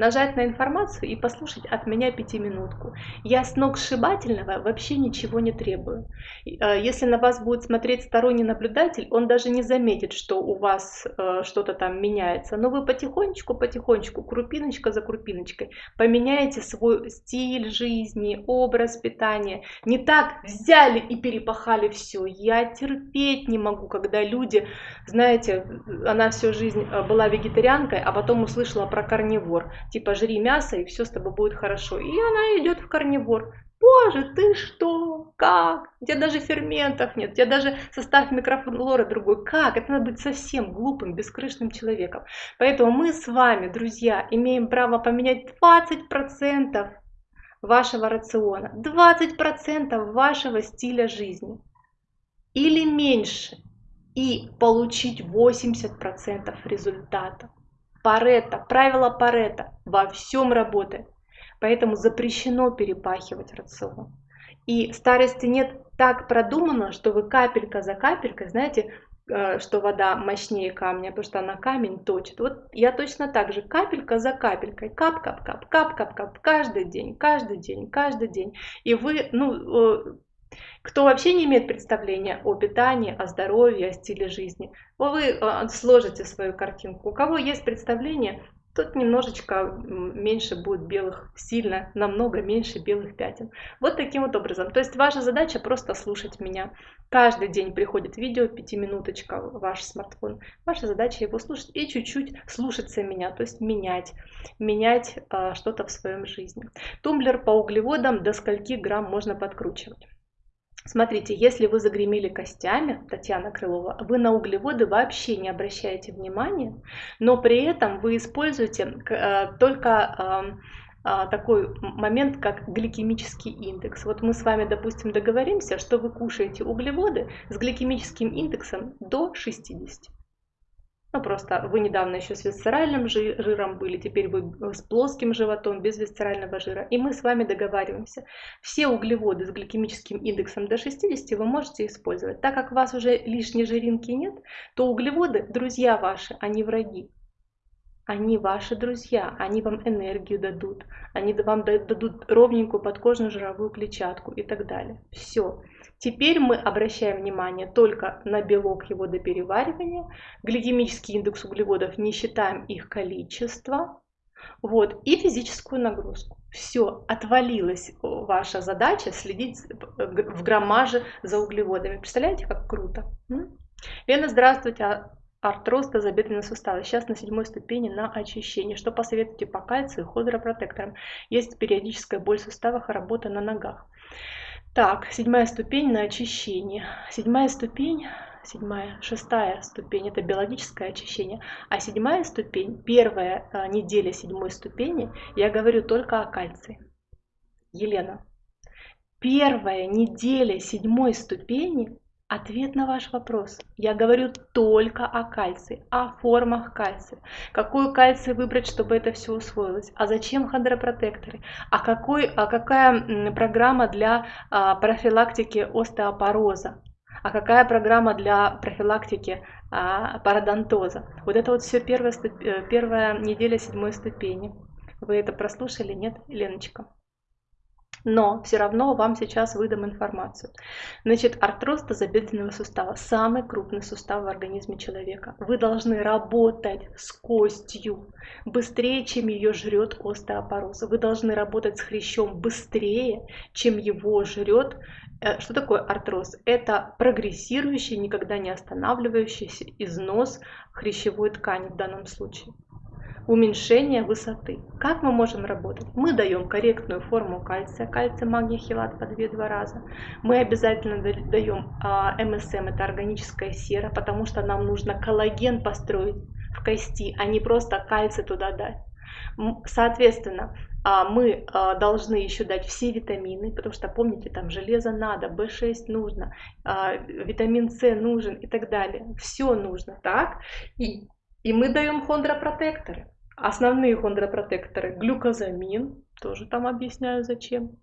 нажать на информацию и послушать от меня пятиминутку. Я с ног сшибательного вообще ничего не требую. Э, если на вас будет смотреть сторонний наблюдатель, он даже не заметит, что у вас э, что-то там меняется. Но вы потихонечку, потихонечку, крупиночка за крупиночкой поменяете свой стиль жизни, образ питания. Не так взяли и перепахали все. Я терпеть не могу, когда люди, знаете, она всю жизнь э, была вегетарианкой, а потом услышала про карнивор типа жри мясо и все с тобой будет хорошо. И она идет в карнивор. Боже, ты что? Как? У тебя даже ферментов нет, у тебя даже состав микрофлоры другой. Как? Это надо быть совсем глупым, бескрышным человеком. Поэтому мы с вами, друзья, имеем право поменять 20% вашего рациона, 20% вашего стиля жизни или меньше и получить 80% результатов. Парета, правило Парета во всем работает. Поэтому запрещено перепахивать рацион. И старости нет так продумано, что вы капелька за капелькой, знаете, э, что вода мощнее камня, потому что она камень точит. Вот я точно так же, капелька за капелькой, кап-кап-кап, кап-кап-кап, каждый день, каждый день, каждый день. И вы, ну, э, кто вообще не имеет представления о питании, о здоровье, о стиле жизни, вы а, сложите свою картинку. У кого есть представление, тут немножечко меньше будет белых, сильно, намного меньше белых пятен. Вот таким вот образом. То есть ваша задача просто слушать меня. Каждый день приходит видео, пятиминуточка, ваш смартфон. Ваша задача его слушать и чуть-чуть слушаться меня, то есть менять, менять э, что-то в своем жизни. Тумблер по углеводам до скольки грамм можно подкручивать. Смотрите, если вы загремели костями, Татьяна Крылова, вы на углеводы вообще не обращаете внимания, но при этом вы используете э, только а, такой момент, как гликемический индекс. Вот мы с вами, допустим, договоримся, что вы кушаете углеводы с гликемическим индексом до 60. Ну, просто вы недавно еще с висцеральным жиром были, теперь вы с плоским животом, без висцерального жира. И мы с вами договариваемся. Все углеводы с гликемическим индексом до 60 вы можете использовать. Так как у вас уже лишней жиринки нет, то углеводы, друзья ваши, они враги. Они ваши друзья, они вам энергию дадут, они вам дадут ровненькую подкожную жировую клетчатку и так далее. Все. Теперь мы обращаем внимание только на белок его до переваривания, гликемический индекс углеводов, не считаем их количество, вот, и физическую нагрузку. Все, отвалилась ваша задача следить в граммаже за углеводами. Представляете, как круто? Лена, здравствуйте. А Артроз тазобедренного сустава. Сейчас на седьмой ступени на очищение. Что посоветуете по кальцию и хондропротекторам? Есть периодическая боль в суставах и работа на ногах. Так, седьмая ступень на очищение. Седьмая ступень, седьмая, шестая ступень – это биологическое очищение. А седьмая ступень, первая а, неделя седьмой ступени, я говорю только о кальции. Елена, первая неделя седьмой ступени Ответ на ваш вопрос. Я говорю только о кальции, о формах кальция. Какой кальций выбрать, чтобы это все усвоилось? А зачем хондропротекторы? А, какой, а какая программа для а, профилактики остеопороза? А какая программа для профилактики а, пародонтоза? Вот это вот все первая, э, первая неделя седьмой ступени. Вы это прослушали, нет, Леночка? Но все равно вам сейчас выдам информацию. Значит, артроз тазобедренного сустава – самый крупный сустав в организме человека. Вы должны работать с костью быстрее, чем ее жрет остеопороз. Вы должны работать с хрящом быстрее, чем его жрет Э, что такое артроз? Это прогрессирующий, никогда не останавливающийся износ хрящевой ткани в данном случае. Уменьшение высоты. Как мы можем работать? Мы даем корректную форму кальция, кальций, магний, хилат по 2-2 раза. Мы обязательно даем а, МСМ, это органическая сера, потому что нам нужно коллаген построить в кости, а не просто кальций туда дать. Соответственно, а, мы а, должны еще дать все витамины, потому что, помните, там железо надо, В6 нужно, витамин С нужен и так далее. Все нужно, так? И, и мы даем хондропротекторы. Основные хондропротекторы глюкозамин, тоже там объясняю зачем.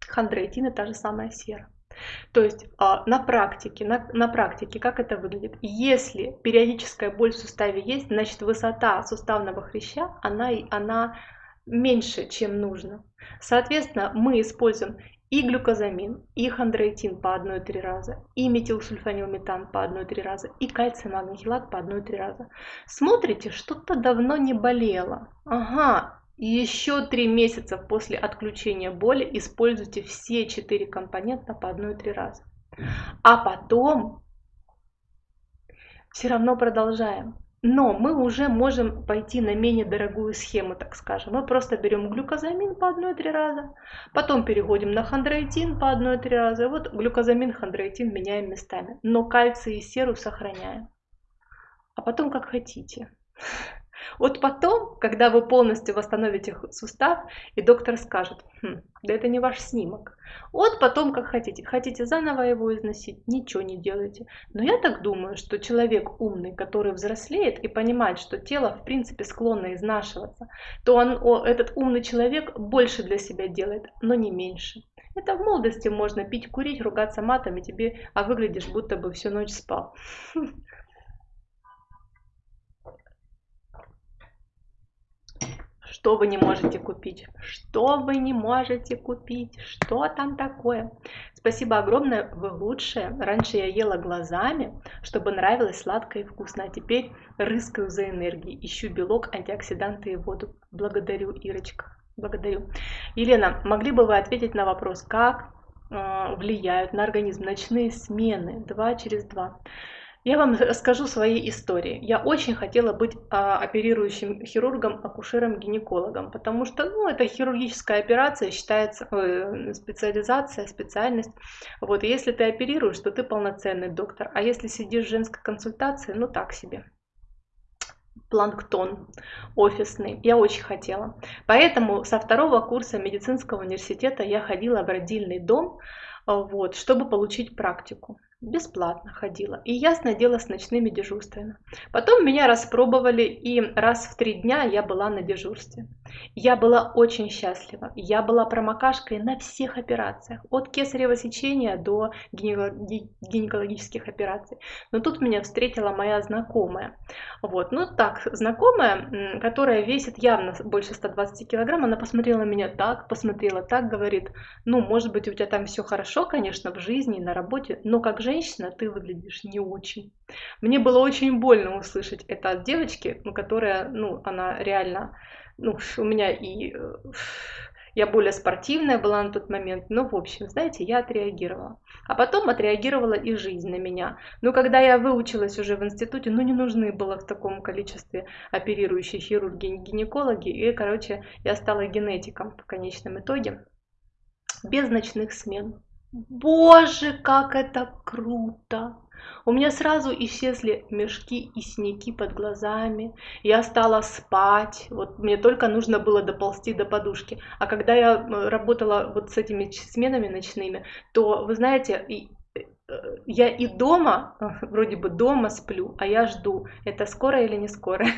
Хондроитин и та же самая сера. То есть на практике, на, на практике как это выглядит? Если периодическая боль в суставе есть, значит высота суставного хряща, она, она меньше, чем нужно. Соответственно, мы используем и глюкозамин, и хондроитин по 1-3 раза, и метилсульфанилметан по 1-3 раза, и кальций магнихилат по 1-3 раза. Смотрите, что-то давно не болело. Ага, еще 3 месяца после отключения боли используйте все 4 компонента по 1-3 раза. А потом все равно продолжаем. Но мы уже можем пойти на менее дорогую схему, так скажем. Мы просто берем глюкозамин по 1-3 раза, потом переходим на хондроитин по 1-3 раза. Вот глюкозамин, хондроитин меняем местами. Но кальций и серу сохраняем. А потом как хотите. Вот потом, когда вы полностью восстановите сустав, и доктор скажет, хм, да это не ваш снимок. Вот потом как хотите. Хотите заново его износить, ничего не делайте. Но я так думаю, что человек умный, который взрослеет и понимает, что тело в принципе склонно изнашиваться, то он, о, этот умный человек больше для себя делает, но не меньше. Это в молодости можно пить, курить, ругаться матами, тебе, а выглядишь, будто бы всю ночь спал. Что вы не можете купить? Что вы не можете купить? Что там такое? Спасибо огромное, вы лучшие. Раньше я ела глазами, чтобы нравилось сладко и вкусно, а теперь рыскаю за энергией, ищу белок, антиоксиданты и воду. Благодарю, Ирочка. Благодарю. Елена, могли бы вы ответить на вопрос, как э, влияют на организм ночные смены 2 через 2? Я вам расскажу свои истории. Я очень хотела быть а, оперирующим хирургом, акушером, гинекологом, потому что ну, это хирургическая операция, считается э, специализация, специальность. Вот, если ты оперируешь, то ты полноценный доктор, а если сидишь в женской консультации, ну так себе планктон офисный. Я очень хотела. Поэтому со второго курса медицинского университета я ходила в родильный дом, вот, чтобы получить практику бесплатно ходила. И ясное дело с ночными дежурствами. Потом меня распробовали, и раз в три дня я была на дежурстве. Я была очень счастлива. Я была промокашкой на всех операциях. От кесарево сечения до гинекологических операций. Но тут меня встретила моя знакомая. Вот, ну так, знакомая, которая весит явно больше 120 килограмм, она посмотрела меня так, посмотрела так, говорит, ну, может быть, у тебя там все хорошо, конечно, в жизни, на работе, но как же женщина, ты выглядишь не очень. Мне было очень больно услышать это от девочки, ну, которая, ну, она реально, ну, у меня и э, я более спортивная была на тот момент. Ну, в общем, знаете, я отреагировала. А потом отреагировала и жизнь на меня. Но когда я выучилась уже в институте, ну, не нужны было в таком количестве оперирующие хирурги, гинекологи. И, короче, я стала генетиком в конечном итоге. Без ночных смен. Боже, как это круто! У меня сразу исчезли мешки и синяки под глазами. Я стала спать. Вот мне только нужно было доползти до подушки. А когда я э, работала вот с этими сменами ночными, то, вы знаете, я и дома, вроде бы дома сплю, а я жду, это скоро или не скоро.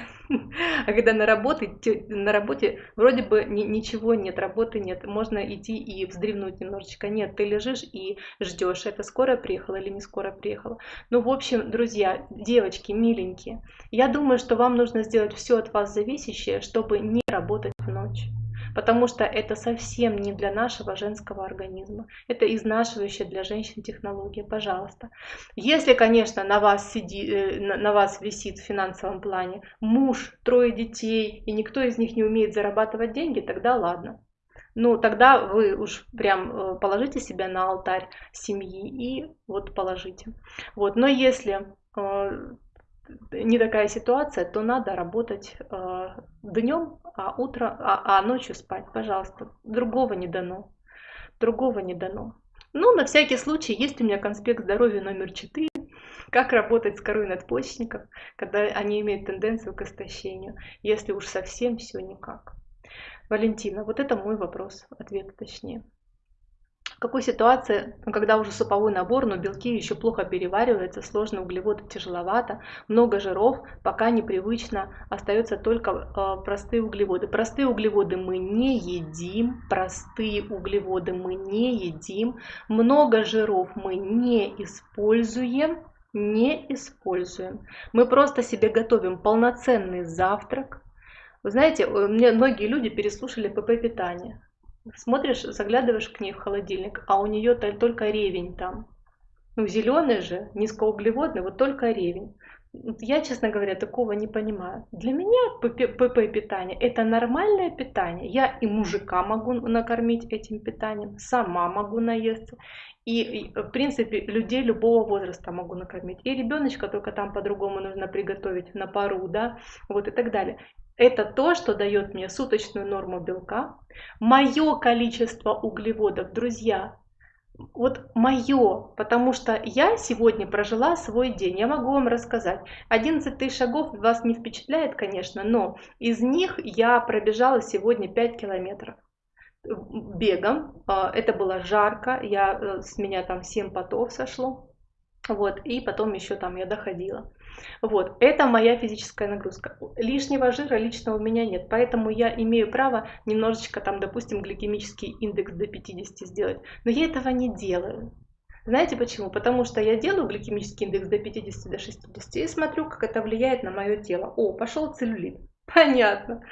А когда на работе, на работе вроде бы ничего нет, работы нет, можно идти и вздремнуть немножечко. Нет, ты лежишь и ждешь, это скоро приехала или не скоро приехала. Ну, в общем, друзья, девочки, миленькие, я думаю, что вам нужно сделать все от вас зависящее, чтобы не работать в ночь. Потому что это совсем не для нашего женского организма. Это изнашивающая для женщин технология, пожалуйста. Если, конечно, на вас, сиди, э, на вас висит в финансовом плане муж, трое детей, и никто из них не умеет зарабатывать деньги, тогда ладно. Ну, тогда вы уж прям э, положите себя на алтарь семьи и вот положите. Вот. Но если э, не такая ситуация, то надо работать э, днем, а, утро, а, а ночью спать, пожалуйста. Другого не дано. Другого не дано. Ну, на всякий случай, есть у меня конспект здоровья номер 4, как работать с корой надпочечников, когда они имеют тенденцию к истощению, если уж совсем все никак. Валентина, вот это мой вопрос, ответ точнее. В какой ситуации, когда уже суповой набор, но белки еще плохо перевариваются, сложно углеводы тяжеловато, много жиров, пока непривычно, остаются только э, простые углеводы. Простые углеводы мы не едим, простые углеводы мы не едим, много жиров мы не используем, не используем. Мы просто себе готовим полноценный завтрак, вы знаете, мне многие люди переслушали ПП питание. Смотришь, заглядываешь к ней в холодильник, а у нее только ревень там. Ну, зеленый же, низкоуглеводный, вот только ревень. Я, честно говоря, такого не понимаю. Для меня ПП питание это нормальное питание. Я и мужика могу накормить этим питанием, сама могу наесться. И, в принципе, людей любого возраста могу накормить. И ребеночка только там по-другому нужно приготовить на пару, да, вот и так далее. Это то, что дает мне суточную норму белка, мое количество углеводов, друзья, вот мое, потому что я сегодня прожила свой день, я могу вам рассказать. 11 тысяч шагов вас не впечатляет, конечно, но из них я пробежала сегодня 5 километров бегом. А, это было жарко, я, э, с меня там 7 потов сошло. Вот, и потом еще там я доходила. Вот, это моя физическая нагрузка. Лишнего жира лично у меня нет, поэтому я имею право немножечко там, допустим, гликемический индекс до 50 сделать. Но я этого не делаю. Знаете почему? Потому что я делаю гликемический индекс до 50, до 60 и смотрю, как это влияет на мое тело. О, пошел целлюлит. Понятно.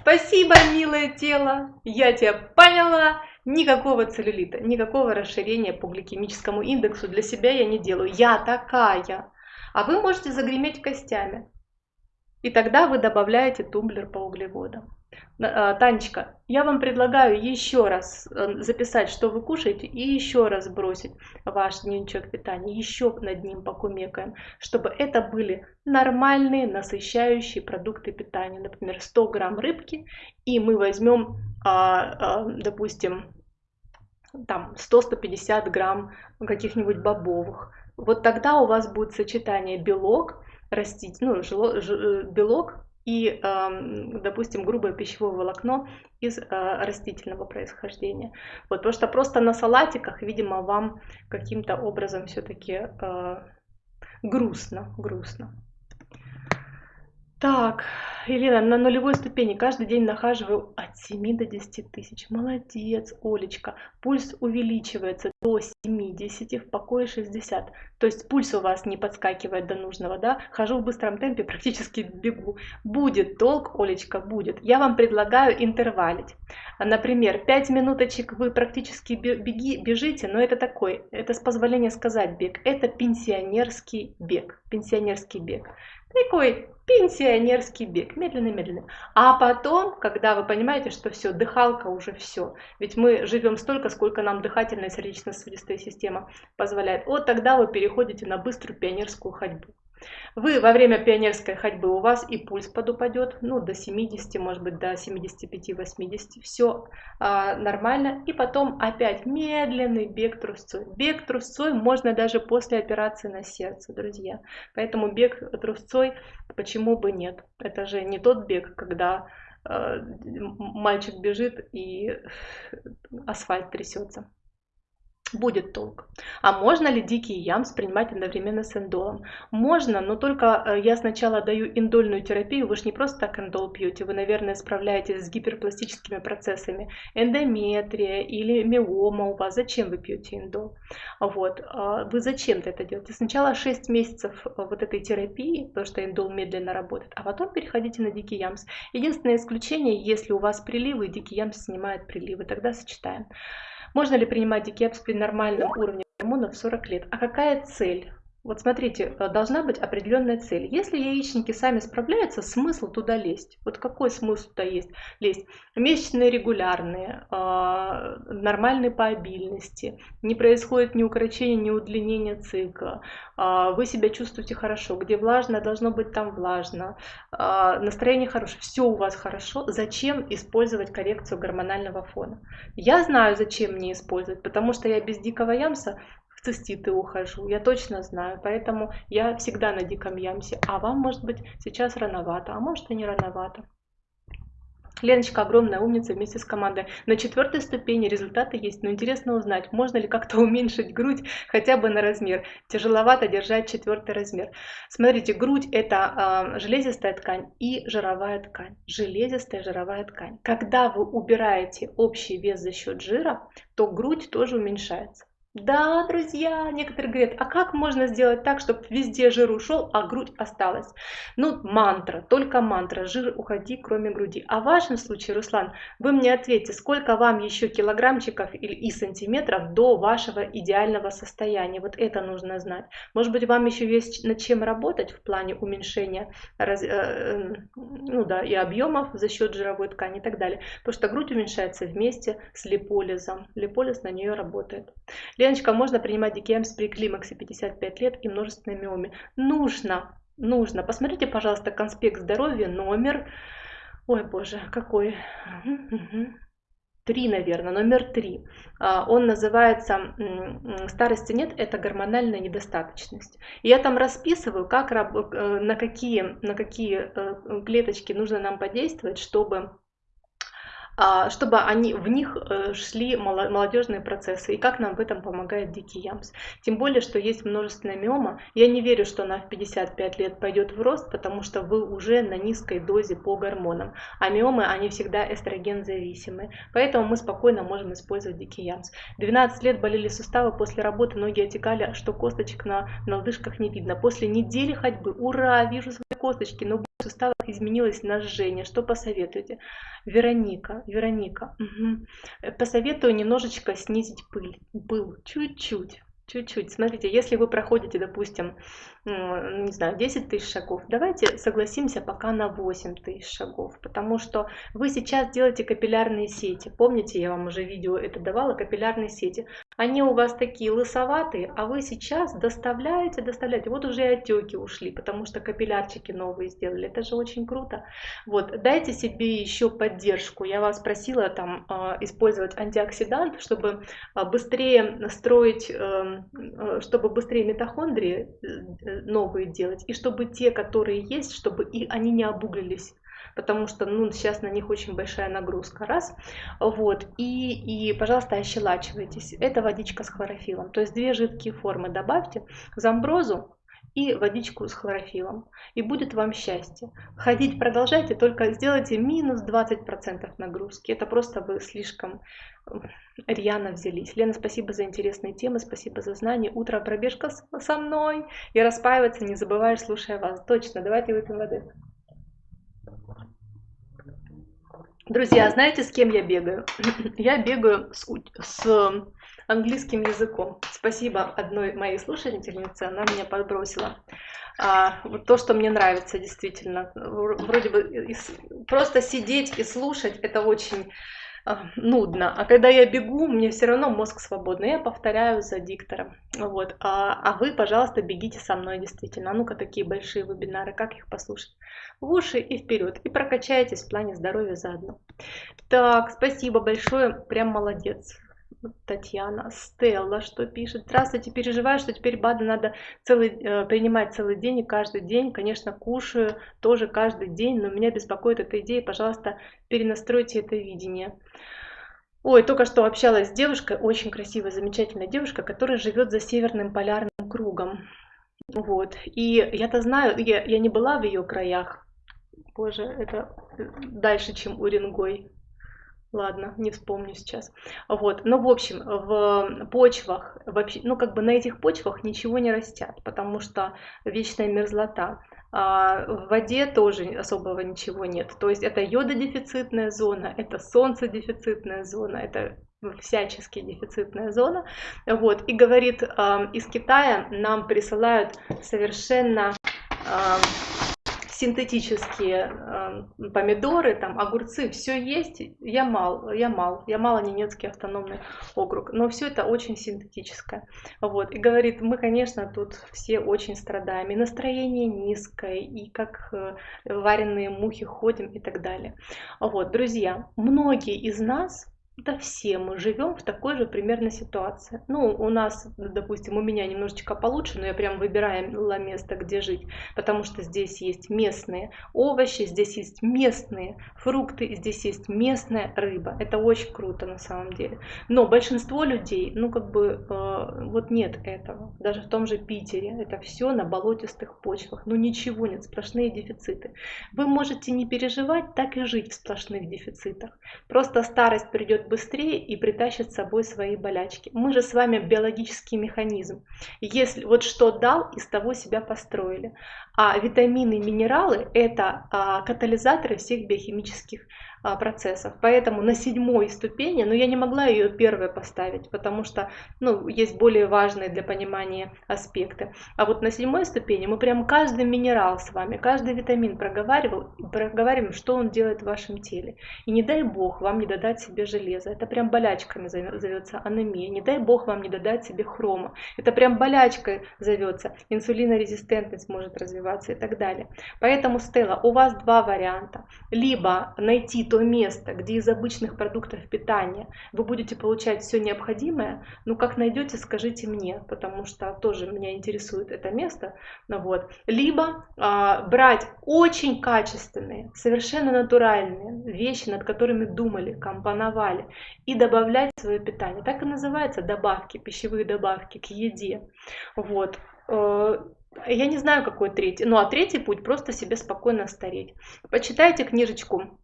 Спасибо, милое тело. Я тебя поняла. Никакого целлюлита, никакого расширения по гликемическому индексу для себя я не делаю. Я такая а вы можете загреметь костями. И тогда вы добавляете тумблер по углеводам. А, Танечка, я вам предлагаю еще раз э, записать, что вы кушаете, и еще раз бросить ваш дневничок питания, еще над ним покумекаем, чтобы это были нормальные насыщающие продукты питания. Например, 100 грамм рыбки, и мы возьмем, а, а, допустим, там 100-150 грамм каких-нибудь бобовых, вот тогда у вас будет сочетание белок, растить, ну, жило, ж, э, белок и, допустим, грубое пищевое волокно из э, растительного происхождения. Вот, потому что просто на салатиках, видимо, вам каким-то образом все-таки э, грустно, грустно. Так, Елена, на нулевой ступени каждый день нахаживаю от 7 до 10 тысяч. Молодец, Олечка. Пульс увеличивается до 70, в покое 60. То есть пульс у вас не подскакивает до нужного, да? Хожу в быстром темпе, практически бегу. Будет толк, Олечка, будет. Я вам предлагаю интервалить. Например, 5 минуточек вы практически беги, бежите, но это такой, это с позволения сказать бег. Это пенсионерский бег. Пенсионерский бег. Такой пенсионерский бег, медленно-медленно. А потом, когда вы понимаете, что все, дыхалка уже все, ведь мы живем столько, сколько нам дыхательная сердечно-сосудистая система позволяет, вот тогда вы переходите на быструю пионерскую ходьбу. Вы во время пионерской ходьбы у вас и пульс подупадет, ну, до 70, может быть, до 75-80, все а, нормально. И потом опять медленный бег трусцой. Бег трусцой можно даже после операции на сердце, друзья. Поэтому бег трусцой, почему бы нет? Это же не тот бег, когда а, мальчик бежит и асфальт трясется. Будет толк. А можно ли дикий ямс принимать одновременно с индолом? Можно, но только э, я сначала даю индольную терапию, вы же не просто так индол пьете, вы, наверное, справляетесь с гиперпластическими процессами, эндометрия или миома у вас, зачем вы пьете индол? Вот, а вы зачем-то это делаете? Сначала 6 месяцев э, вот этой терапии, потому что индол медленно работает, а потом переходите на дикий ямс. Единственное исключение, если у вас приливы, дикий ямс снимает приливы, тогда сочетаем. Можно ли принимать дикепс при нормальном уровне гормонов в 40 лет? А какая цель? Вот смотрите, э, должна быть определенная цель. Если яичники сами справляются, смысл туда лезть. Вот какой смысл туда есть лезть? Месячные регулярные, а, нормальные по обильности, не происходит ни укорочения, ни удлинения цикла, а, вы себя чувствуете хорошо, где влажно, должно быть там влажно, а, настроение хорошее, все у вас хорошо, зачем использовать коррекцию гормонального фона? Я знаю, зачем мне использовать, потому что я без дикого ямса в циститы ухожу, я точно знаю, поэтому я всегда на диком ямсе, а вам может быть сейчас рановато, а может и не рановато. Леночка огромная умница вместе с командой. На четвертой ступени результаты есть, но интересно узнать, можно ли как-то уменьшить грудь хотя бы на размер. Тяжеловато держать четвертый размер. Смотрите, грудь это э, железистая ткань и жировая ткань. Железистая жировая ткань. Когда вы убираете общий вес за счет жира, то грудь тоже уменьшается. Да, друзья, некоторые говорят, а как можно сделать так, чтобы везде жир ушел, а грудь осталась? Ну, мантра, только мантра, жир уходи, кроме груди. А в вашем случае, Руслан, вы мне ответьте, сколько вам еще килограммчиков и сантиметров до вашего идеального состояния? Вот это нужно знать. Может быть, вам еще есть над чем работать в плане уменьшения раз, э, ну да, и объемов за счет жировой ткани и так далее. Потому что грудь уменьшается вместе с липолизом. Липолиз на нее работает. Леночка, можно принимать дикемс при климаксе 55 лет и множественной миоме? Нужно, нужно. Посмотрите, пожалуйста, конспект здоровья, номер... Ой, боже, какой... Три, наверное, номер три. А, он называется «Старости нет, это гормональная недостаточность». И я там расписываю, как, э, на, какие, на какие э, клеточки нужно нам подействовать, чтобы чтобы они, в них э, шли молодежные процессы, и как нам в этом помогает Дикий Ямс. Тем более, что есть множественная миома. Я не верю, что она в 55 лет пойдет в рост, потому что вы уже на низкой дозе по гормонам. А миомы, они всегда эстроген зависимы. Поэтому мы спокойно можем использовать Дикий Ямс. 12 лет болели суставы, после работы ноги отекали, что косточек на, на лодыжках не видно. После недели ходьбы, ура, вижу свои косточки, но суставах изменилось на жжение. Что посоветуете? Вероника, Вероника, угу. посоветую немножечко снизить пыль, пыл, чуть-чуть. Чуть-чуть. Смотрите, если вы проходите, допустим, не знаю, 10 тысяч шагов, давайте согласимся пока на 8 тысяч шагов, потому что вы сейчас делаете капиллярные сети. Помните, я вам уже видео это давала, капиллярные сети. Они у вас такие лысоватые, а вы сейчас доставляете, доставляете. Вот уже и отеки ушли, потому что капиллярчики новые сделали. Это же очень круто. Вот, дайте себе еще поддержку. Я вас просила там а, использовать антиоксидант, чтобы а, быстрее строить, эм, э, чтобы быстрее митохондрии э, новые делать, и чтобы те, которые есть, чтобы и они не обуглились потому что ну, сейчас на них очень большая нагрузка, раз, вот, и, и, пожалуйста, ощелачивайтесь, это водичка с хлорофилом, то есть две жидкие формы добавьте, замброзу и водичку с хлорофилом, и будет вам счастье. Ходить продолжайте, только сделайте минус 20% нагрузки, это просто вы слишком рьяно взялись. Лена, спасибо за интересные темы, спасибо за знания. Утро пробежка со мной. И распаиваться не забываешь, слушая вас. Точно, давайте выпьем воды. Друзья, знаете, с кем я бегаю? Я бегаю с, с английским языком. Спасибо одной моей слушательнице, она меня подбросила. А, вот то, что мне нравится действительно. Вроде бы просто сидеть и слушать, это очень а, нудно. А когда я бегу, мне все равно мозг свободный. Я повторяю за диктором. Вот. А, а вы, пожалуйста, бегите со мной действительно. А ну-ка, такие большие вебинары, как их послушать? В уши и вперед. И прокачайтесь в плане здоровья заодно. Так, спасибо большое. Прям молодец. Татьяна, Стелла, что пишет. Здравствуйте, переживаю, что теперь БАДы надо целый, э, принимать целый день и каждый день. Конечно, кушаю тоже каждый день, но меня беспокоит эта идея. Пожалуйста, перенастройте это видение. Ой, только что общалась с девушкой, очень красивая, замечательная девушка, которая живет за северным полярным кругом. Вот. И я-то знаю, я, я не была в ее краях. Боже, это дальше, чем Уренгой. Ладно, не вспомню сейчас. Вот, но в общем, в почвах, вообще, ну как бы на этих почвах ничего не растят, потому что вечная мерзлота. А в воде тоже особого ничего нет. То есть это йододефицитная зона, это солнцедефицитная зона, это всячески дефицитная зона. Вот. И говорит, из Китая нам присылают совершенно синтетические э, помидоры, там, огурцы, все есть. Ямал, Ямал, Ямало-Ненецкий автономный округ. Но все это очень синтетическое. Вот. И говорит, мы, конечно, тут все очень страдаем. И настроение низкое, и как э, вареные мухи ходим и так далее. Вот, друзья, многие из нас да все мы живем в такой же примерно ситуации. Ну, у нас, допустим, у меня немножечко получше, но я прям выбирала место, где жить, потому что здесь есть местные овощи, здесь есть местные фрукты, здесь есть местная рыба. Это очень круто на самом деле. Но большинство людей, ну, как бы, э, вот нет этого. Даже в том же Питере это все на болотистых почвах. Ну, ничего нет, сплошные дефициты. Вы можете не переживать, так и жить в сплошных дефицитах. Просто старость придет быстрее и притащит с собой свои болячки. Мы же с вами биологический механизм. Если вот что дал, из того себя построили. А витамины, минералы – это а, катализаторы всех биохимических процессов. Поэтому на седьмой ступени, но я не могла ее первой поставить, потому что ну, есть более важные для понимания аспекты. А вот на седьмой ступени мы прям каждый минерал с вами, каждый витамин проговаривал, проговариваем, что он делает в вашем теле. И не дай бог вам не додать себе железо. Это прям болячками зовется анемия. Не дай бог вам не додать себе хрома. Это прям болячкой зовется. Инсулинорезистентность может развиваться и так далее. Поэтому, Стелла, у вас два варианта. Либо найти то место, где из обычных продуктов питания вы будете получать все необходимое, ну как найдете, скажите мне, потому что тоже меня интересует это место. Ну, вот. Либо а, брать очень качественные, совершенно натуральные вещи, над которыми думали, компоновали, и добавлять в свое питание. Так и называется добавки, пищевые добавки к еде. Вот э, я не знаю, какой третий. Ну, а третий путь просто себе спокойно стареть. Почитайте книжечку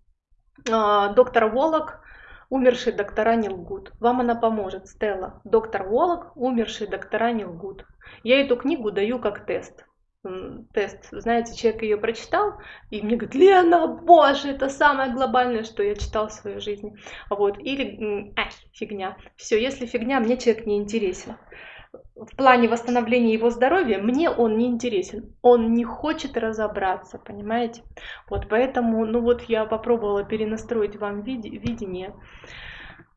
доктор Волок, умершие доктора не лгут. Вам она поможет, Стелла. Доктор Волок, умершие доктора не лгут. Я эту книгу даю как тест. Тест, знаете, человек ее прочитал, и мне говорит, Лена, боже, это самое глобальное, что я читал в своей жизни. Вот, или, ай, фигня. Все, если фигня, мне человек не интересен в плане восстановления его здоровья, мне он не интересен. Он не хочет разобраться, понимаете? Вот поэтому, ну вот я попробовала перенастроить вам видение.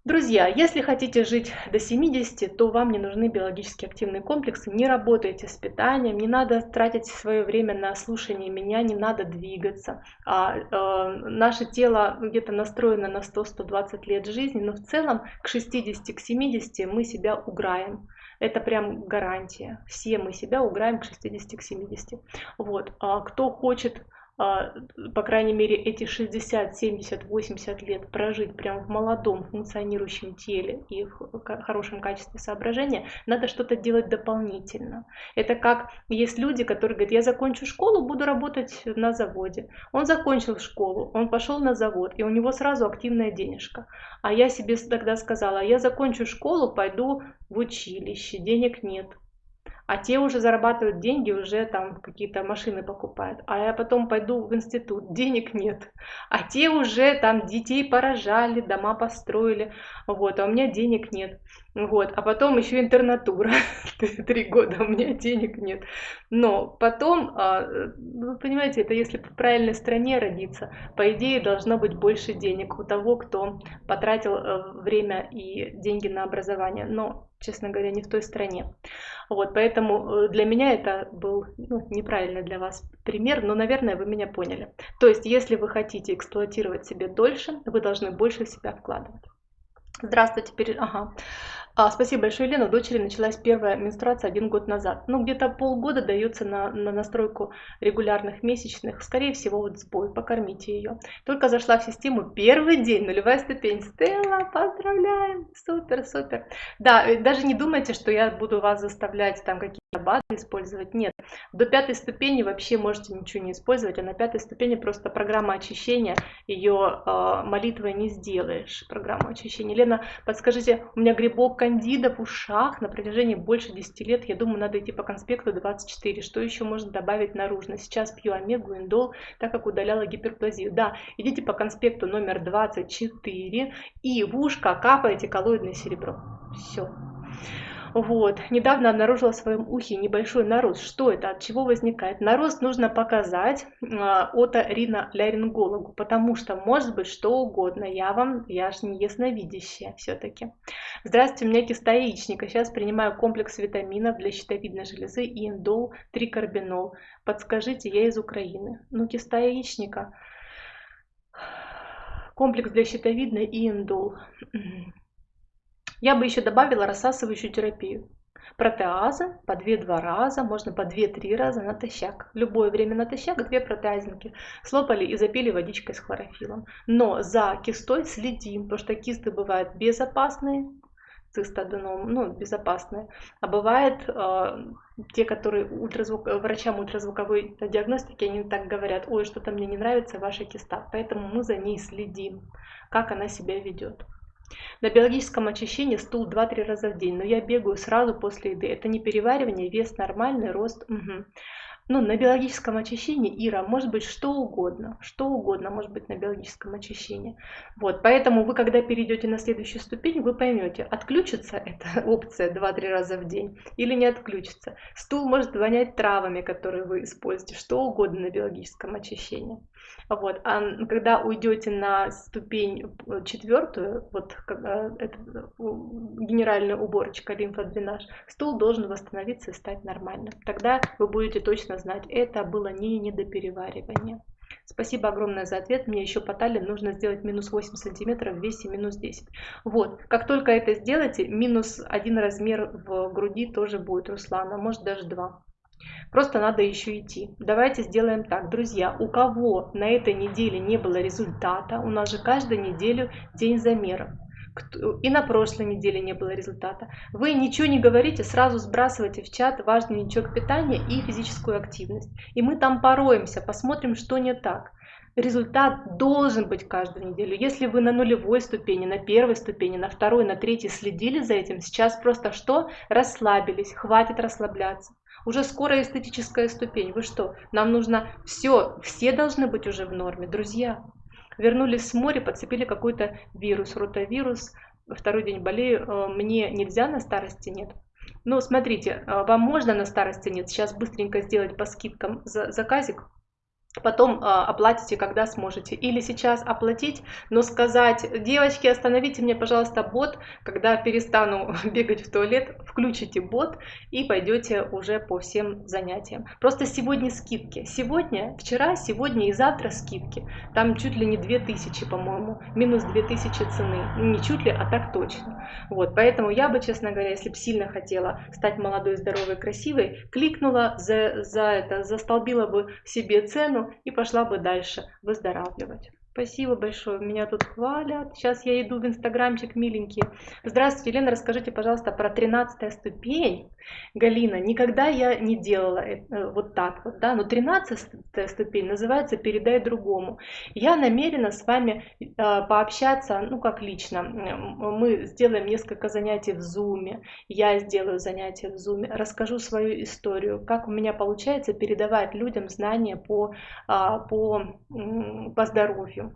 Друзья, если хотите жить до 70, то вам не нужны биологически активные комплексы. Не работайте с питанием, не надо тратить свое время на слушание меня, не надо двигаться. А, э, наше тело где-то настроено на 100-120 лет жизни, но в целом к 60-70 к мы себя уграем. Это прям гарантия. Все мы себя уграем к 60 к 70. Вот. А кто хочет по крайней мере, эти 60, 70, 80 лет прожить прямо в молодом функционирующем теле и в хорошем качестве соображения, надо что-то делать дополнительно. Это как есть люди, которые говорят, я закончу школу, буду работать на заводе. Он закончил школу, он пошел на завод, и у него сразу активная денежка. А я себе тогда сказала, я закончу школу, пойду в училище, денег нет а те уже зарабатывают деньги, уже там какие-то машины покупают. А я потом пойду в институт, денег нет. А те уже там детей поражали, дома построили, вот, а у меня денег нет. Вот, а потом еще интернатура, три года у меня денег нет. Но потом, а, вы понимаете, это если в правильной стране родиться, по идее должно быть больше денег у того, кто потратил э, время и деньги на образование. Но честно говоря, не в той стране. Вот, поэтому э, для меня это был ну, неправильный для вас пример, но, наверное, вы меня поняли. То есть, если вы хотите эксплуатировать себе дольше, вы должны больше в себя вкладывать. Здравствуйте, пере... ага. А, спасибо большое, Елена. У дочери началась первая менструация один год назад. Ну, где-то полгода дается на, на настройку регулярных месячных. Скорее всего, вот сбой. Покормите ее. Только зашла в систему первый день, нулевая ступень. Стелла, поздравляем! Супер, супер. Да, э, даже не думайте, что я буду вас заставлять там какие-то БАДы использовать. Нет. До пятой ступени вообще можете ничего не использовать, а на пятой ступени просто программа очищения. Ее э, молитвой не сделаешь. Программу очищения. Лена, подскажите, у меня грибок кандида в ушах на протяжении больше 10 лет. Я думаю, надо идти по конспекту 24. Что еще можно добавить наружно? Сейчас пью омегу, индол, так как удаляла гиперплазию. Да, идите по конспекту номер 24 и в ушко капаете коллоидное серебро. Все. Вот. Недавно обнаружила в своем ухе небольшой нарост. Что это? От чего возникает? Нарост нужно показать э, оториноларингологу, потому что может быть что угодно. Я вам, я ж не ясновидящая все-таки. Здравствуйте, у меня киста яичника. Сейчас принимаю комплекс витаминов для щитовидной железы и индол, трикарбинол. Подскажите, я из Украины. Ну, киста яичника. Комплекс для щитовидной и индол. Я бы еще добавила рассасывающую терапию. Протеазы по 2-2 раза, можно по 2-3 раза натощак. Любое время натощак, две протеазинки. Слопали и запили водичкой с хлорофилом. Но за кистой следим, потому что кисты бывают безопасные, цистоденом, ну, безопасные. А бывает э, те, которые ультразвук, врачам ультразвуковой диагностики, они так говорят, ой, что-то мне не нравится ваша киста. Поэтому мы за ней следим, как она себя ведет. На биологическом очищении стул 2-3 раза в день, но я бегаю сразу после еды. Это не переваривание, вес нормальный, рост. Угу. Ну, на биологическом очищении, Ира, может быть что угодно, что угодно может быть на биологическом очищении. Вот, поэтому вы, когда перейдете на следующую ступень, вы поймете, отключится эта опция 2-3 раза в день или не отключится. Стул может вонять травами, которые вы используете, что угодно на биологическом очищении. Вот. А когда уйдете на ступень э, четвертую, вот э, это, э, генеральная уборочка, лимфодренаж, стул должен восстановиться и стать нормальным. Тогда вы будете точно знать, это было не недопереваривание. Спасибо огромное за ответ. Мне еще по талии нужно сделать минус 8 сантиметров в весе минус 10. Вот, как только это сделаете, минус один размер в груди тоже будет, Руслана, может даже два. Просто надо еще идти. Давайте сделаем так, друзья, у кого на этой неделе не было результата, у нас же каждую неделю день замера. И на прошлой неделе не было результата. Вы ничего не говорите, сразу сбрасывайте в чат важный дневничок питания и физическую активность. И мы там пороемся, посмотрим, что не так. Результат должен быть каждую неделю. Если вы на нулевой ступени, на первой ступени, на второй, на третьей следили за этим, сейчас просто что? Расслабились, хватит расслабляться. Уже скоро эстетическая ступень. Вы что? Нам нужно все, все должны быть уже в норме, друзья. Вернулись с моря, подцепили какой-то вирус, ротавирус. Второй день болею. Э, мне нельзя на старости нет. Ну, смотрите, э, вам можно на старости нет. Сейчас быстренько сделать по скидкам заказик потом э, оплатите, когда сможете. Или сейчас оплатить, но сказать, девочки, остановите мне, пожалуйста, бот, когда перестану бегать в туалет, включите бот и пойдете уже по всем занятиям. Просто сегодня скидки. Сегодня, вчера, сегодня и завтра скидки. Там чуть ли не 2000, по-моему, минус 2000 цены. Не чуть ли, а так точно. Вот, поэтому я бы, честно говоря, если бы сильно хотела стать молодой, здоровой, красивой, кликнула за, за это, застолбила бы себе цену, и пошла бы дальше выздоравливать. Спасибо большое, меня тут хвалят. Сейчас я иду в инстаграмчик, миленький. Здравствуйте, Елена, расскажите, пожалуйста, про 13 ступень. Галина, никогда я не делала это, вот так вот, да, но 13 ступень называется «Передай другому». Я намерена с вами э, пообщаться, ну, как лично. Мы сделаем несколько занятий в Зуме, я сделаю занятия в Зуме, расскажу свою историю, как у меня получается передавать людям знания по, а, по, по здоровью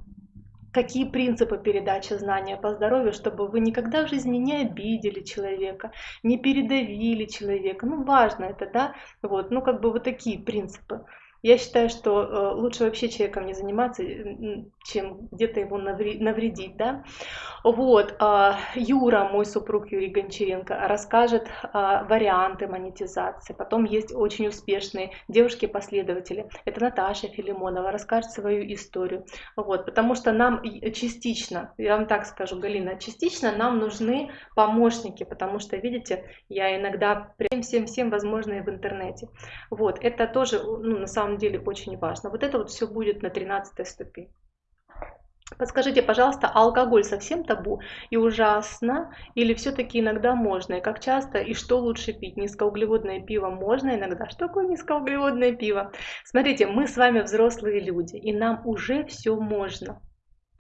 какие принципы передачи знания по здоровью, чтобы вы никогда в жизни не обидели человека, не передавили человека. Ну, важно это, да, вот, ну, как бы вот такие принципы. Я считаю, что э, лучше вообще человеком не заниматься, чем где-то его навредить, да. Вот, а, Юра, мой супруг Юрий Гончаренко, расскажет а, варианты монетизации. Потом есть очень успешные девушки-последователи. Это Наташа Филимонова, расскажет свою историю. Вот, потому что нам частично, я вам так скажу, Галина, частично нам нужны помощники, потому что, видите, я иногда всем-всем-всем возможное в интернете. Вот, это тоже, ну, на самом деле, очень важно. Вот это вот все будет на 13 ступени. Подскажите, пожалуйста, алкоголь совсем табу и ужасно? Или все-таки иногда можно? И как часто? И что лучше пить? Низкоуглеводное пиво можно иногда? Что такое низкоуглеводное пиво? Смотрите, мы с вами взрослые люди, и нам уже все можно.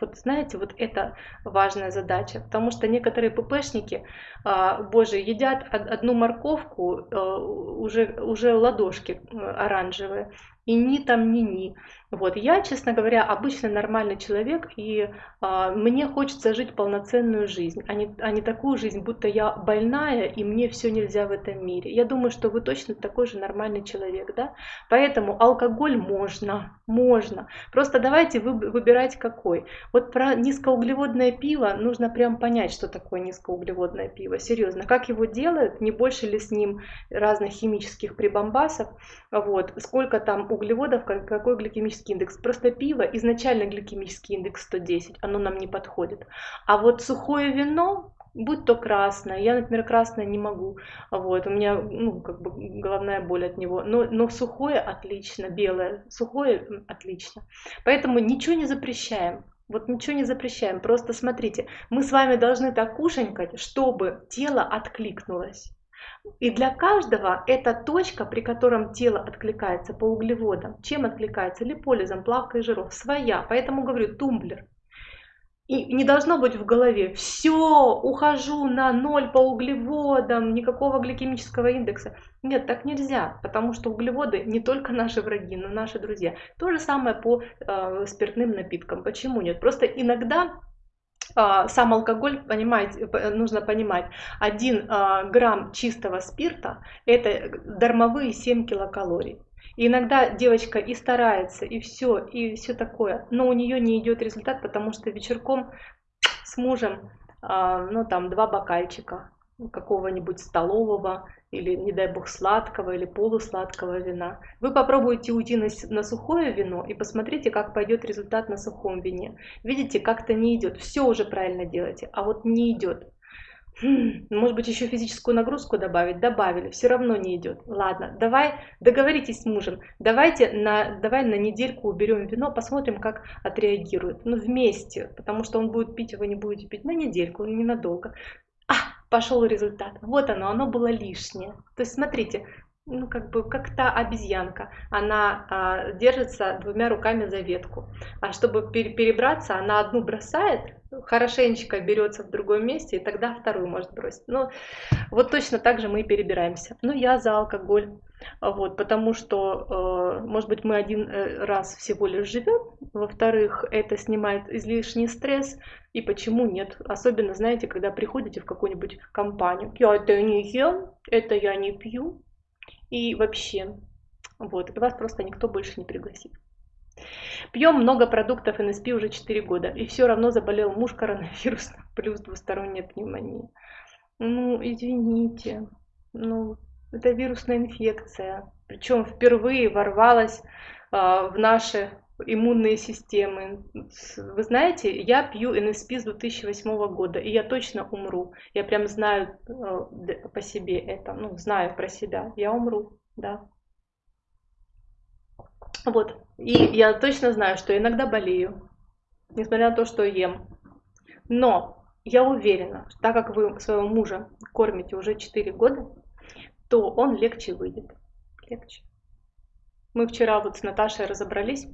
Вот знаете, вот это важная задача, потому что некоторые ППшники, а, боже, едят одну морковку, а, уже, уже ладошки э, оранжевые, и ни там, ни ни. Вот, я, честно говоря, обычно нормальный человек, и а, мне хочется жить полноценную жизнь, а не, а не такую жизнь, будто я больная, и мне все нельзя в этом мире. Я думаю, что вы точно такой же нормальный человек, да? Поэтому алкоголь можно, можно. Просто давайте вы, выбирать какой. Вот про низкоуглеводное пиво нужно прям понять, что такое низкоуглеводное пиво. Серьезно, как его делают, не больше ли с ним разных химических прибамбасов, вот, сколько там углеводов, какой гликемический индекс. Просто пиво, изначально гликемический индекс 110, оно нам не подходит. А вот сухое вино, будь то красное, я, например, красное не могу, вот, у меня, ну, как бы головная боль от него, но, но сухое отлично, белое, сухое отлично. Поэтому ничего не запрещаем, вот ничего не запрещаем, просто смотрите, мы с вами должны так кушанькать, чтобы тело откликнулось. И для каждого это точка, при котором тело откликается по углеводам. Чем откликается? Липолизом, плавкой жиров. Своя. Поэтому говорю, тумблер. И не должно быть в голове, все, ухожу на ноль по углеводам, никакого гликемического индекса. Нет, так нельзя, потому что углеводы не только наши враги, но наши друзья. То же самое по э, спиртным напиткам. Почему нет? Просто иногда сам алкоголь, понимаете, нужно понимать, 1 а, грамм чистого спирта это дармовые 7 килокалорий. И иногда девочка и старается, и все, и все такое, но у нее не идет результат, потому что вечерком с мужем, а, ну там два бокальчика, какого-нибудь столового или, не дай бог, сладкого или полусладкого вина. Вы попробуйте уйти на, на сухое вино и посмотрите, как пойдет результат на сухом вине. Видите, как-то не идет. Все уже правильно делаете, а вот не идет. Хм, может быть, еще физическую нагрузку добавить? Добавили, все равно не идет. Ладно, давай договоритесь с мужем. Давайте на, давай на недельку уберем вино, посмотрим, как отреагирует. Ну, вместе, потому что он будет пить, а вы не будете пить на недельку, ненадолго пошел результат. Вот оно, оно было лишнее. То есть смотрите, ну как бы как та обезьянка, она а, держится двумя руками за ветку, а чтобы пер перебраться, она одну бросает, хорошенечко берется в другом месте, и тогда вторую может бросить. Ну вот точно так же мы и перебираемся. Ну я за алкоголь. Вот, потому что, э, может быть, мы один э, раз всего лишь живем, во-вторых, это снимает излишний стресс, и почему нет? Особенно, знаете, когда приходите в какую-нибудь компанию, я это не ем, это я не пью, и вообще, вот, и вас просто никто больше не пригласит. Пьем много продуктов НСП уже 4 года, и все равно заболел муж коронавирусом, плюс двусторонняя пневмония. Ну, извините, ну, это вирусная инфекция, причем впервые ворвалась а, в наши иммунные системы. Вы знаете, я пью НСП с 2008 года, и я точно умру. Я прям знаю э, по себе это, ну, знаю про себя. Я умру, да. Вот. И я точно знаю, что иногда болею, несмотря на то, что ем. Но я уверена, что так как вы своего мужа кормите уже 4 года, то он легче выйдет. Легче. Мы вчера вот с Наташей разобрались,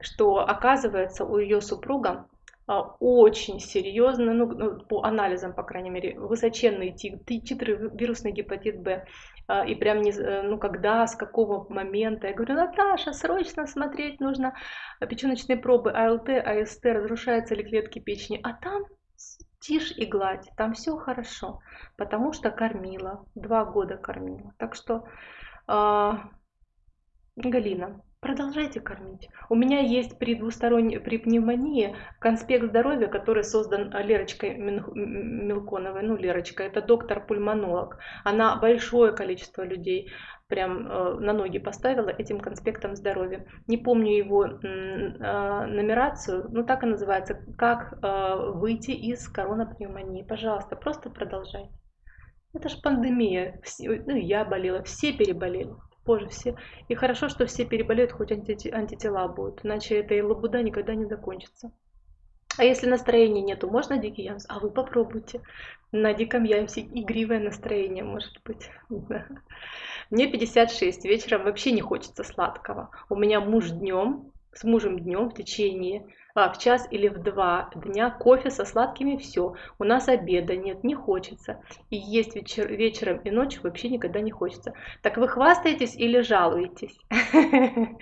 что оказывается у ее супруга а, очень серьезно, ну, ну, по анализам, по крайней мере, высоченные титры вирусный гепатит Б. А, и прям не, э, ну, когда, с какого момента. Я говорю, Наташа, срочно смотреть нужно печеночные пробы АЛТ, АСТ, разрушаются ли клетки печени. А там тишь и гладь, там все хорошо, потому что кормила, два года кормила. Так что а, Галина, продолжайте кормить. У меня есть при двусторонней, при пневмонии конспект здоровья, который создан Лерочкой Мелконовой. Ну, Лерочка, это доктор-пульмонолог. Она большое количество людей прям э, на ноги поставила этим конспектом здоровья. Не помню его э, нумерацию, но так и называется. Как э, выйти из коронапневмонии. Пожалуйста, просто продолжайте. Это же пандемия. Все, ну, я болела, все переболели позже все. И хорошо, что все переболеют, хоть анти антитела будут, иначе эта лабуда никогда не закончится. А если настроения нету, можно дикий ямс? А вы попробуйте. На диком ямсе игривое настроение может быть. Мне 56, вечером вообще не хочется сладкого. У меня муж днем, с мужем днем в течение в час или в два дня кофе со сладкими все. У нас обеда нет, не хочется. И есть вечер, вечером и ночью вообще никогда не хочется. Так вы хвастаетесь или жалуетесь?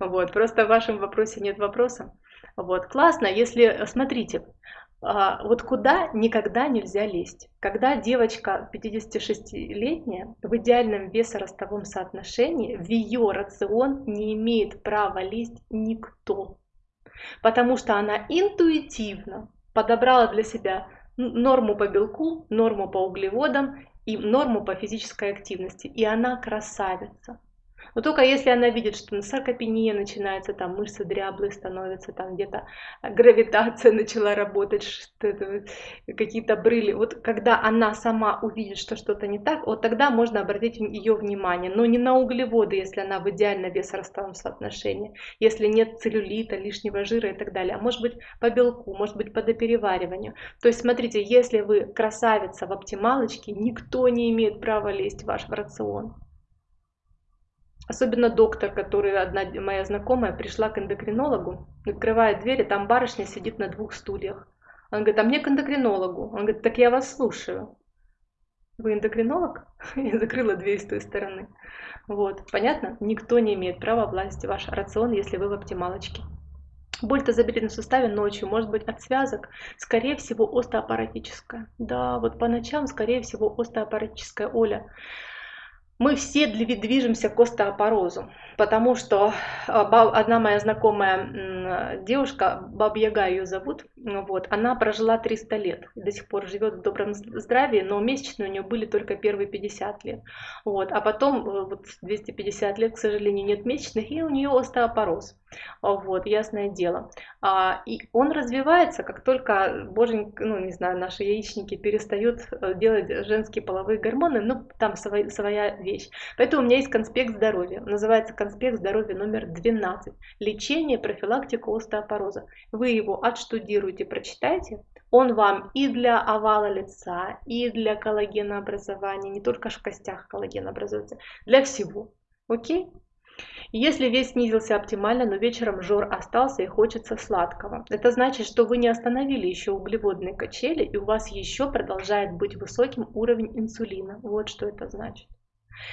Вот, просто в вашем вопросе нет вопроса. Вот, классно, если, смотрите, а, вот куда никогда нельзя лезть. Когда девочка 56-летняя в идеальном весоростовом соотношении, в ее рацион не имеет права лезть никто потому что она интуитивно подобрала для себя норму по белку, норму по углеводам и норму по физической активности. И она красавица. Но только если она видит, что саркопения начинается, там мышцы дряблые становятся, там где-то гравитация начала работать, какие-то брыли. Вот когда она сама увидит, что что-то не так, вот тогда можно обратить ее внимание. Но не на углеводы, если она в идеально вес-ростовом соотношении, если нет целлюлита, лишнего жира и так далее. А может быть по белку, может быть по доперевариванию. То есть смотрите, если вы красавица в оптималочке, никто не имеет права лезть в ваш рацион. Особенно доктор, который одна моя знакомая пришла к эндокринологу, открывает дверь, и там барышня сидит на двух стульях. Он говорит, а мне к эндокринологу. Он говорит, так я вас слушаю. Вы эндокринолог? Я закрыла дверь с той стороны. Вот, понятно? Никто не имеет права влазить в ваш рацион, если вы в оптималочке. Боль тазобедренном суставе ночью может быть от связок, скорее всего остеопаратическая. Да, вот по ночам, скорее всего, остеопаратическая. Оля, мы все движемся к остеопорозу, потому что а, одна моя знакомая девушка, Бабьяга ее зовут, вот, она прожила 300 лет, до сих пор живет в добром здравии, но месячные у нее были только первые 50 лет. Вот, а потом э, вот 250 лет, к сожалению, нет месячных, и у нее остеопороз. Вот, ясное дело. А, и он развивается, как только боженька, ну, не знаю, наши яичники перестают э, делать женские половые гормоны, ну, там своя, своя вещь. Поэтому у меня есть конспект здоровья. Называется конспект здоровья номер 12. Лечение, профилактика остеопороза. Вы его отштудируете, прочитайте. Он вам и для овала лица, и для коллагенообразования, не только в костях коллаген образуется, для всего. Окей? Если вес снизился оптимально, но вечером жор остался и хочется сладкого, это значит, что вы не остановили еще углеводные качели и у вас еще продолжает быть высоким уровень инсулина. Вот что это значит.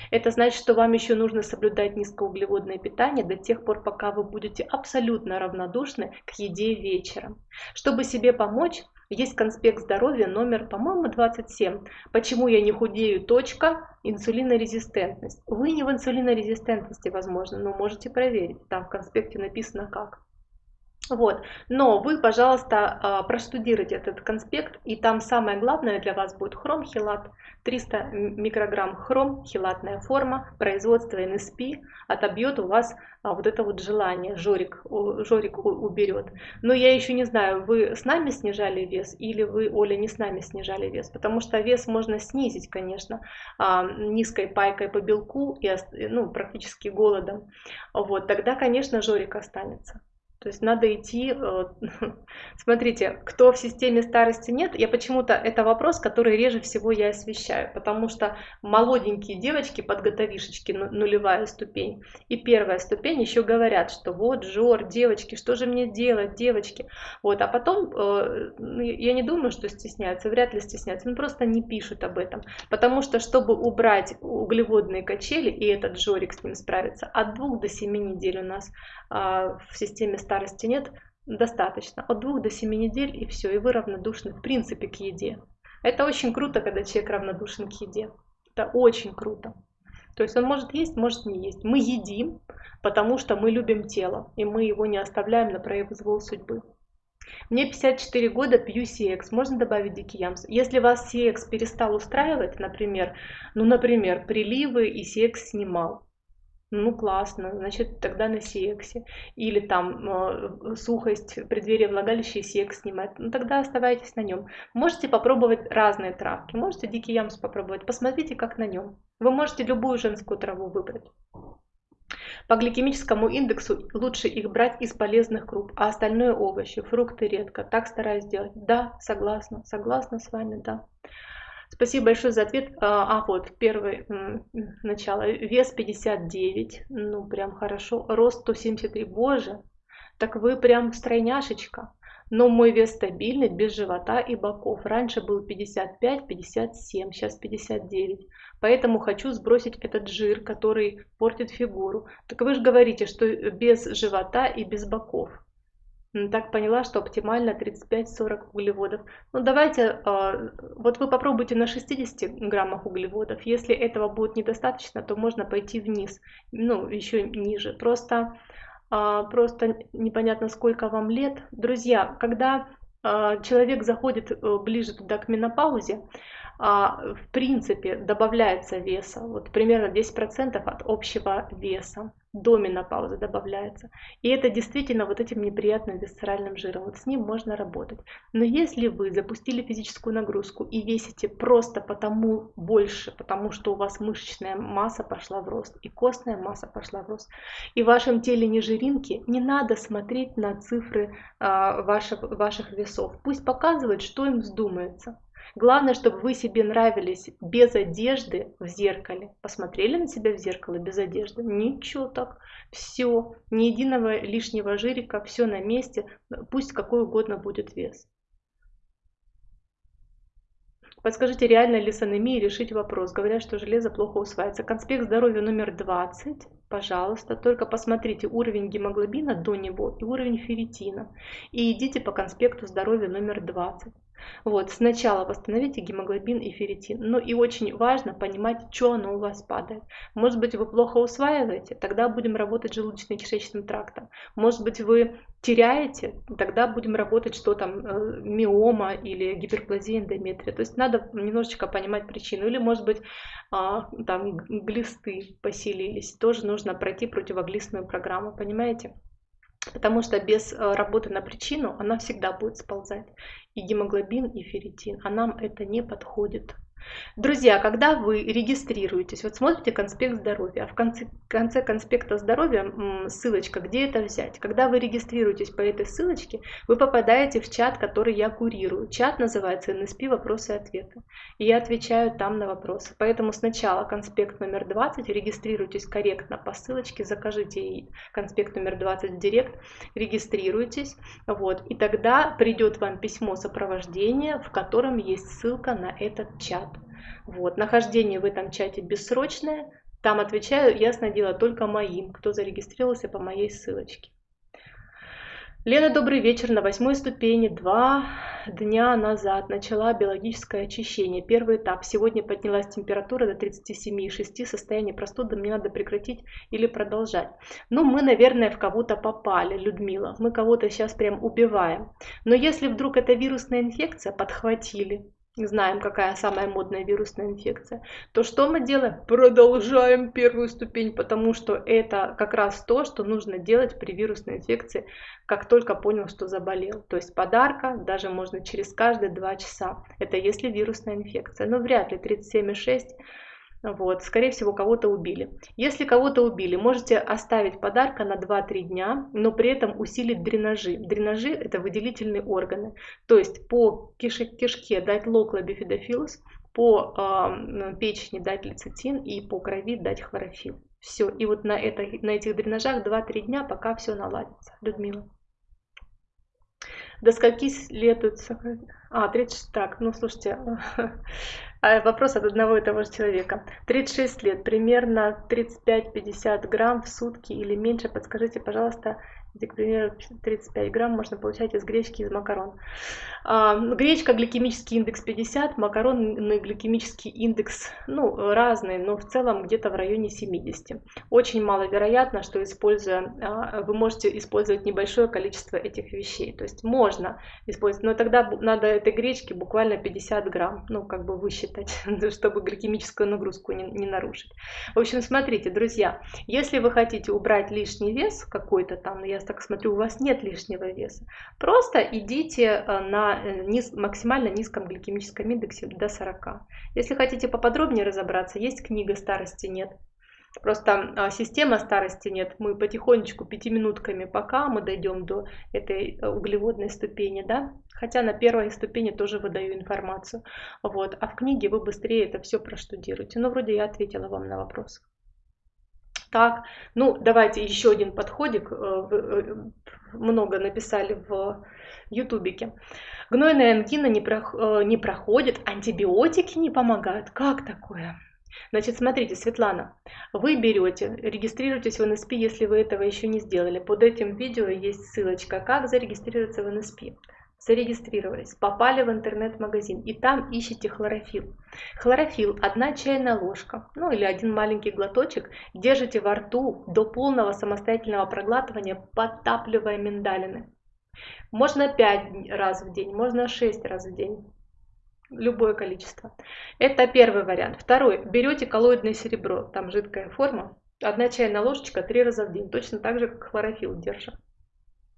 Это значит, что вам еще нужно соблюдать низкоуглеводное питание до тех пор, пока вы будете абсолютно равнодушны к еде вечером. Чтобы себе помочь, есть конспект здоровья номер, по-моему, 27. Почему я не худею? Точка. Инсулинорезистентность. Вы не в инсулинорезистентности, возможно, но можете проверить. Там в конспекте написано как. Вот. Но вы, пожалуйста, а, проштудируйте этот конспект, и там самое главное для вас будет хром-хилат. 300 микрограмм хром, хилатная форма, производство НСП отобьет у вас а, вот это вот желание, жорик, жорик уберет. Но я еще не знаю, вы с нами снижали вес или вы, Оля, не с нами снижали вес, потому что вес можно снизить, конечно, а, низкой пайкой по белку и ну, практически голодом. Вот, тогда, конечно, жорик останется. То есть надо идти, э, смотрите, кто в системе старости нет, я почему-то, это вопрос, который реже всего я освещаю, потому что молоденькие девочки, подготовишечки, нулевая ступень, и первая ступень еще говорят, что вот, Жор, девочки, что же мне делать, девочки, вот, а потом, э, ну, я не думаю, что стесняются, вряд ли стесняются, ну просто не пишут об этом, потому что, чтобы убрать углеводные качели, и этот Жорик с ним справится, от двух до семи недель у нас а, в системе старости нет, достаточно. От двух до семи недель и все, и вы равнодушны в принципе к еде. Это очень круто, когда человек равнодушен к еде. Это очень круто. То есть он может есть, может не есть. Мы едим, потому что мы любим тело, и мы его не оставляем на произвол судьбы. Мне 54 года, пью CX. Можно добавить дикий ямс? Если вас CX перестал устраивать, например, ну, например, приливы и CX снимал, ну, классно, значит, тогда на CX. Или там э, сухость, преддверие влагалища и CX снимать, ну, тогда оставайтесь на нем. Можете попробовать разные травки, можете дикий ямс попробовать, посмотрите, как на нем. Вы можете любую женскую траву выбрать. По гликемическому индексу лучше их брать из полезных круп, а остальное овощи, фрукты редко. Так стараюсь делать. Да, согласна, согласна с вами, да. Спасибо большое за ответ. А, а вот, первый, начало. Вес 59, ну прям хорошо. Рост 173, боже, так вы прям стройняшечка. Но мой вес стабильный, без живота и боков. Раньше был 55-57, сейчас 59. Поэтому хочу сбросить этот жир, который портит фигуру. Так вы же говорите, что без живота и без боков. Так поняла, что оптимально 35-40 углеводов. Ну давайте, а, вот вы попробуйте на 60 граммах углеводов. Если этого будет недостаточно, то можно пойти вниз, ну еще ниже. Просто, а, просто непонятно, сколько вам лет. Друзья, когда а, человек заходит э, ближе туда к менопаузе, в принципе добавляется веса, вот примерно 10% от общего веса до менопаузы добавляется. И это действительно вот этим неприятным висцеральным жиром, вот с ним можно работать. Но если вы запустили физическую нагрузку и весите просто потому больше, потому что у вас мышечная масса пошла в рост и костная масса пошла в рост, и в вашем теле не жиринки, не надо смотреть на цифры а, ваших, ваших весов. Пусть показывают, что им вздумается. Главное, чтобы вы себе нравились без одежды в зеркале. Посмотрели на себя в зеркало без одежды? Ничего так. Все, ни единого лишнего жирика, все на месте. Пусть какой угодно будет вес. Подскажите, реально ли с анемией решить вопрос? Говорят, что железо плохо усваивается. Конспект здоровья номер 20. Пожалуйста, только посмотрите уровень гемоглобина до него и уровень ферритина. И идите по конспекту здоровья номер 20. Вот, сначала восстановите гемоглобин и ферритин. Но и очень важно понимать, что оно у вас падает. Может быть, вы плохо усваиваете, тогда будем работать желудочно-кишечным трактом. Может быть, вы теряете, тогда будем работать, что там, э, миома или гиперплазия эндометрия. То есть надо немножечко понимать причину. Или, может быть, а, там глисты поселились. Тоже нужно пройти противоглистную программу, понимаете? Потому что без э, работы на причину она всегда будет сползать. И гемоглобин, и ферритин. А нам это не подходит. Друзья, когда вы регистрируетесь, вот смотрите конспект здоровья, а в конце, конце конспекта здоровья ссылочка, где это взять. Когда вы регистрируетесь по этой ссылочке, вы попадаете в чат, который я курирую. Чат называется NSP «Вопросы и ответы». И я отвечаю там на вопросы. Поэтому сначала конспект номер 20, регистрируйтесь корректно по ссылочке, закажите конспект номер 20 в директ, регистрируйтесь, вот, и тогда придет вам письмо сопровождения, в котором есть ссылка на этот чат. Вот. Нахождение в этом чате бессрочное. Там отвечаю, ясное дело, только моим, кто зарегистрировался по моей ссылочке. Лена, добрый вечер. На восьмой ступени два дня назад начала биологическое очищение. Первый этап. Сегодня поднялась температура до 37,6. Состояние простуды мне надо прекратить или продолжать. Ну, мы, наверное, в кого-то попали, Людмила. Мы кого-то сейчас прям убиваем. Но если вдруг это вирусная инфекция, подхватили, знаем, какая самая модная вирусная инфекция, то что мы делаем? Продолжаем первую ступень, потому что это как раз то, что нужно делать при вирусной инфекции, как только понял, что заболел. То есть подарка даже можно через каждые два часа. Это если вирусная инфекция. Но вряд ли 37,6 вот, скорее всего, кого-то убили. Если кого-то убили, можете оставить подарка на 2-3 дня, но при этом усилить дренажи. Дренажи – это выделительные органы. То есть по киш кишке дать локлобифидофилус, по э, печени дать лецитин и по крови дать хлорофилл. Все. И вот на, это, на этих дренажах 2-3 дня, пока все наладится. Людмила. До скольки следует? А, 36. Так, ну слушайте, вопрос от одного и того же человека. 36 лет, примерно 35-50 грамм в сутки или меньше. Подскажите, пожалуйста, где, к примеру, 35 грамм можно получать из гречки, из макарон. А, гречка, гликемический индекс 50, макаронный гликемический индекс, ну, разный, но в целом где-то в районе 70. Очень маловероятно, что используя, а, вы можете использовать небольшое количество этих вещей. То есть можно использовать, но тогда надо этой гречки буквально 50 грамм, ну, как бы высчитать, чтобы гликемическую нагрузку не, не нарушить. В общем, смотрите, друзья, если вы хотите убрать лишний вес какой-то там, я так смотрю, у вас нет лишнего веса, просто идите э, на э, низ, максимально низком гликемическом индексе до 40. Если хотите поподробнее разобраться, есть книга «Старости нет». Просто а, система старости нет. Мы потихонечку, пятиминутками, пока мы дойдем до этой э, углеводной ступени, да. Хотя на первой ступени тоже выдаю информацию. Вот. А в книге вы быстрее это все проштудируете. Ну, вроде я ответила вам на вопрос. Так, ну давайте еще один подходик. Э, э, много написали в ютубике. Гнойная ангина не, про, не проходит, антибиотики не помогают. Как такое? Значит, смотрите, Светлана, вы берете, регистрируйтесь в НСП, если вы этого еще не сделали. Под этим видео есть ссылочка, как зарегистрироваться в НСП. Зарегистрировались, попали в интернет-магазин и там ищите хлорофилл. Хлорофилл, одна чайная ложка, ну или один маленький глоточек, держите во рту до полного самостоятельного проглатывания, подтапливая миндалины. Можно 5 раз в день, можно 6 раз в день любое количество. Это первый вариант. Второй. Берете коллоидное серебро, там жидкая форма, одна чайная ложечка три раза в день, точно так же, как хлорофилл держим.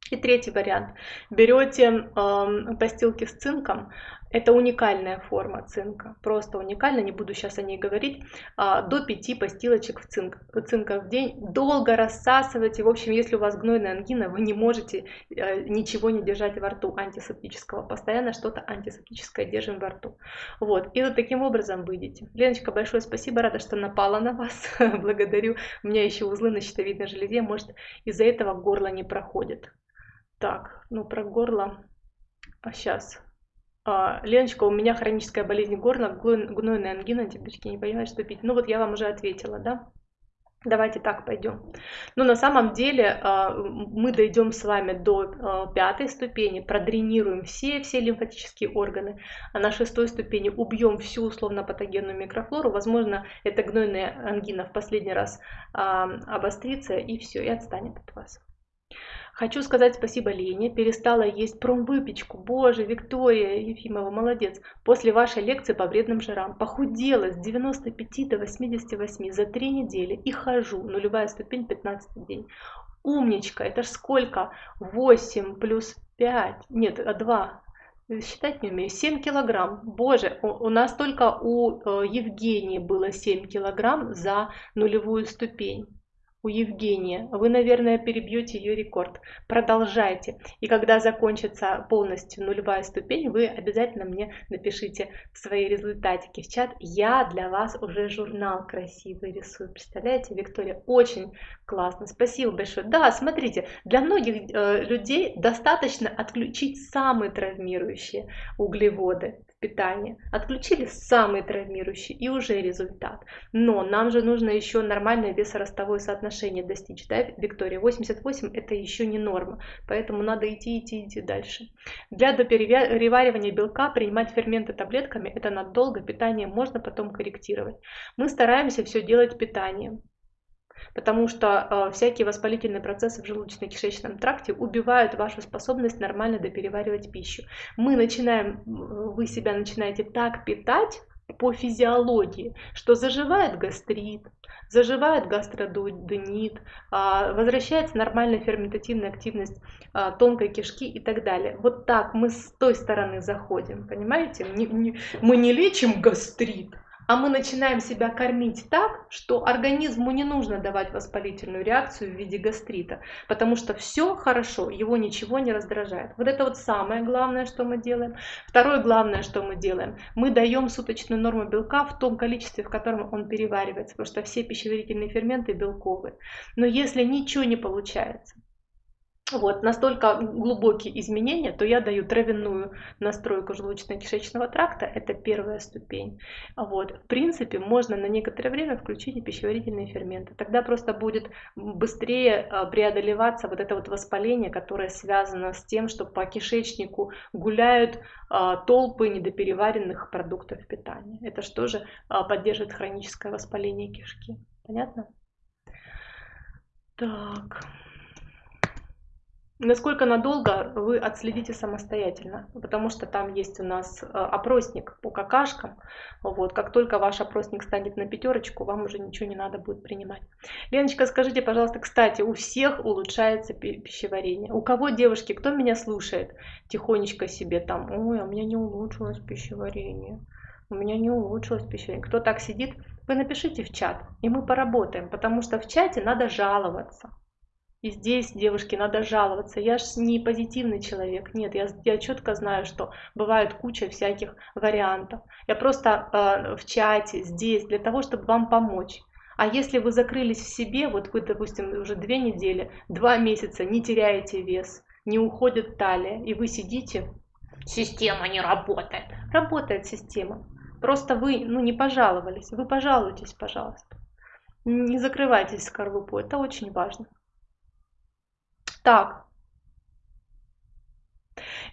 И третий вариант. Берете э, постилки с цинком, это уникальная форма цинка, просто уникально, не буду сейчас о ней говорить. А, до 5 постилочек в цинк, цинка в день. Долго рассасывайте. В общем, если у вас гнойная ангина, вы не можете э, ничего не держать во рту антисептического. Постоянно что-то антисептическое держим во рту. Вот. И вот таким образом выйдете. Леночка, большое спасибо, рада, что напала на вас. Благодарю. У меня еще узлы на щитовидной железе. Может, из-за этого горло не проходит. Так, ну про горло. А сейчас а, Леночка, у меня хроническая болезнь горла, гнойная ангина, девочки, не понимаю, что пить. Ну вот я вам уже ответила, да? Давайте так пойдем. Но на самом деле а, мы дойдем с вами до а, пятой ступени, продренируем все, все лимфатические органы, а на шестой ступени убьем всю условно-патогенную микрофлору. Возможно, эта гнойная ангина в последний раз обострится и все, и отстанет от вас. Хочу сказать спасибо Лене, перестала есть промвыпечку. Боже, Виктория Ефимова, молодец. После вашей лекции по вредным жирам похудела с 95 до 88 за 3 недели и хожу. Нулевая ступень 15 день. Умничка, это ж сколько? 8 плюс 5, нет, 2, считать не умею, 7 килограмм. Боже, у, у нас только у э, Евгении было 7 килограмм за нулевую ступень у Евгения. Вы, наверное, перебьете ее рекорд. Продолжайте. И когда закончится полностью нулевая ступень, вы обязательно мне напишите свои результатики в чат. Я для вас уже журнал красивый рисую. Представляете, Виктория? Очень классно. Спасибо большое. Да, смотрите, для многих э, людей достаточно отключить самые травмирующие углеводы питания. Отключили самый травмирующий и уже результат. Но нам же нужно еще нормальное весоростовое соотношение достичь. Да, Виктория? 88 это еще не норма. Поэтому надо идти, идти, идти дальше. Для допереваривания белка принимать ферменты таблетками это надолго. Питание можно потом корректировать. Мы стараемся все делать питанием потому что э, всякие воспалительные процессы в желудочно-кишечном тракте убивают вашу способность нормально допереваривать пищу. Мы начинаем, вы себя начинаете так питать по физиологии, что заживает гастрит, заживает гастродуоденит, э, возвращается нормальная ферментативная активность э, тонкой кишки и так далее. Вот так мы с той стороны заходим, понимаете? Мы не лечим гастрит, а мы начинаем себя кормить так, что организму не нужно давать воспалительную реакцию в виде гастрита, потому что все хорошо, его ничего не раздражает. Вот это вот самое главное, что мы делаем. Второе главное, что мы делаем, мы даем суточную норму белка в том количестве, в котором он переваривается, потому что все пищеварительные ферменты белковые. Но если ничего не получается, вот, настолько глубокие изменения, то я даю травяную настройку желудочно-кишечного тракта, это первая ступень. Вот, в принципе, можно на некоторое время включить и пищеварительные ферменты. Тогда просто будет быстрее а, преодолеваться вот это вот воспаление, которое связано с тем, что по кишечнику гуляют а, толпы недопереваренных продуктов питания. Это же а, поддерживает хроническое воспаление кишки. Понятно? Так. Насколько надолго вы отследите самостоятельно, потому что там есть у нас э, опросник по какашкам. Вот, как только ваш опросник станет на пятерочку, вам уже ничего не надо будет принимать. Леночка, скажите, пожалуйста, кстати, у всех улучшается пищеварение. У кого, девушки, кто меня слушает, тихонечко себе там, ой, а у меня не улучшилось пищеварение. У меня не улучшилось пищеварение. Кто так сидит, вы напишите в чат, и мы поработаем, потому что в чате надо жаловаться. И здесь, девушки, надо жаловаться. Я ж не позитивный человек. Нет, я, я четко знаю, что бывает куча всяких вариантов. Я просто э, в чате здесь для того, чтобы вам помочь. А если вы закрылись в себе, вот вы, допустим, уже две недели, два месяца не теряете вес, не уходит талия, и вы сидите, система не работает. Работает система. Просто вы ну, не пожаловались. Вы пожалуйтесь, пожалуйста. Не закрывайтесь в скорлупу, это очень важно. Так.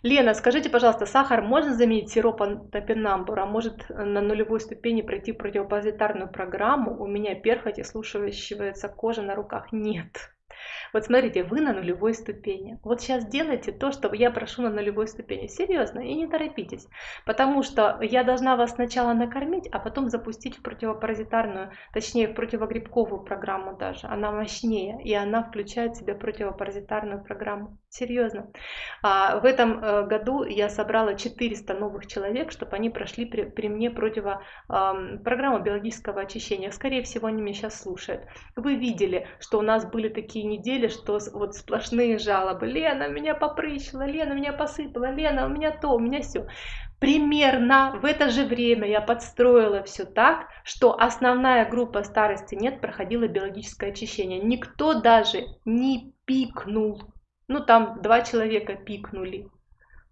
Лена, скажите, пожалуйста, сахар можно заменить сиропом топинамбур, а может на нулевой ступени пройти противопозитарную программу? У меня перхоть и слушающаяся кожа на руках. Нет. Вот смотрите, вы на нулевой ступени. Вот сейчас делайте то, что я прошу на нулевой ступени. Серьезно, и не торопитесь. Потому что я должна вас сначала накормить, а потом запустить в противопаразитарную, точнее в противогрибковую программу даже. Она мощнее, и она включает в себя противопаразитарную программу. Серьезно. А в этом э, году я собрала 400 новых человек, чтобы они прошли при, при мне противо э, программу биологического очищения. Скорее всего, они меня сейчас слушают. Вы видели, что у нас были такие недели, что вот сплошные жалобы. Лена, меня попрыщила, Лена, меня посыпала, Лена, у меня то, у меня все. Примерно в это же время я подстроила все так, что основная группа старости нет проходила биологическое очищение. Никто даже не пикнул ну там два человека пикнули.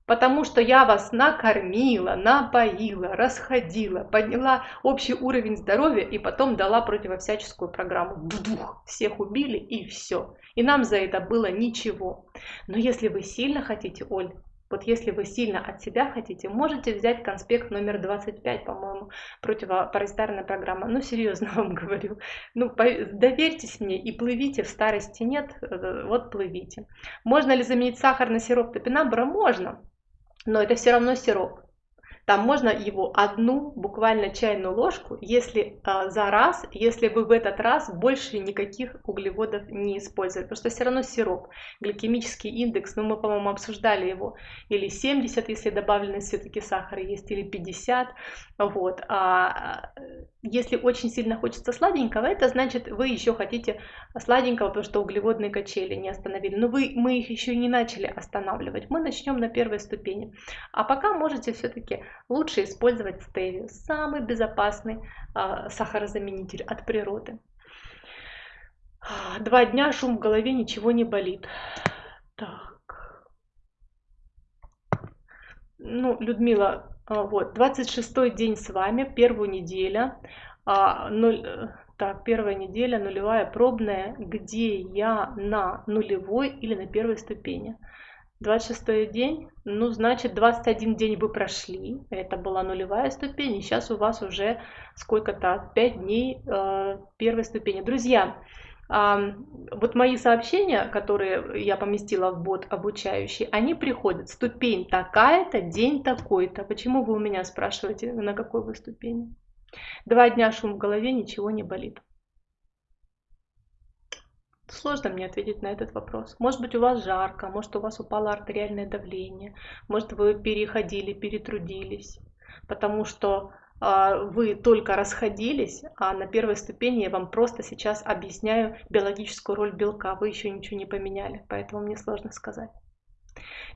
Потому что я вас накормила, напоила, расходила, подняла общий уровень здоровья и потом дала противовсяческую программу. Дух, всех убили и все. И нам за это было ничего. Но если вы сильно хотите, Оль, вот если вы сильно от себя хотите, можете взять конспект номер 25, по-моему, противопаразитарная программа. Ну, серьезно вам говорю. Ну, доверьтесь мне и плывите в старости нет, э, вот плывите. Можно ли заменить сахар на сироп топинамбура? Можно, но это все равно сироп. Там можно его одну, буквально чайную ложку, если э, за раз, если вы в этот раз больше никаких углеводов не использовали, что все равно сироп, гликемический индекс, ну мы, по-моему, обсуждали его, или 70, если добавленный все-таки сахар есть, или 50, вот. А если очень сильно хочется сладенького, это значит, вы еще хотите сладенького, потому что углеводные качели не остановили. Но вы, мы их еще не начали останавливать. Мы начнем на первой ступени. А пока можете все-таки лучше использовать стевию. Самый безопасный э, сахарозаменитель от природы. Два дня шум в голове, ничего не болит. Так. Ну, Людмила, а, вот, 26 день с вами, первую неделю. А, нуль, э, так, первая неделя, нулевая пробная, где я на нулевой или на первой ступени. 26 день, ну, значит, 21 день вы прошли, это была нулевая ступень, и сейчас у вас уже сколько-то, 5 дней э, первой ступени. Друзья, вот мои сообщения, которые я поместила в бот обучающий, они приходят. Ступень такая-то, день такой-то. Почему вы у меня спрашиваете, на какой вы ступени? Два дня шум в голове, ничего не болит. Сложно мне ответить на этот вопрос. Может быть, у вас жарко, может, у вас упало артериальное давление, может, вы переходили, перетрудились, потому что а, вы только расходились, а на первой ступени я вам просто сейчас объясняю биологическую роль белка. Вы еще ничего не поменяли, поэтому мне сложно сказать.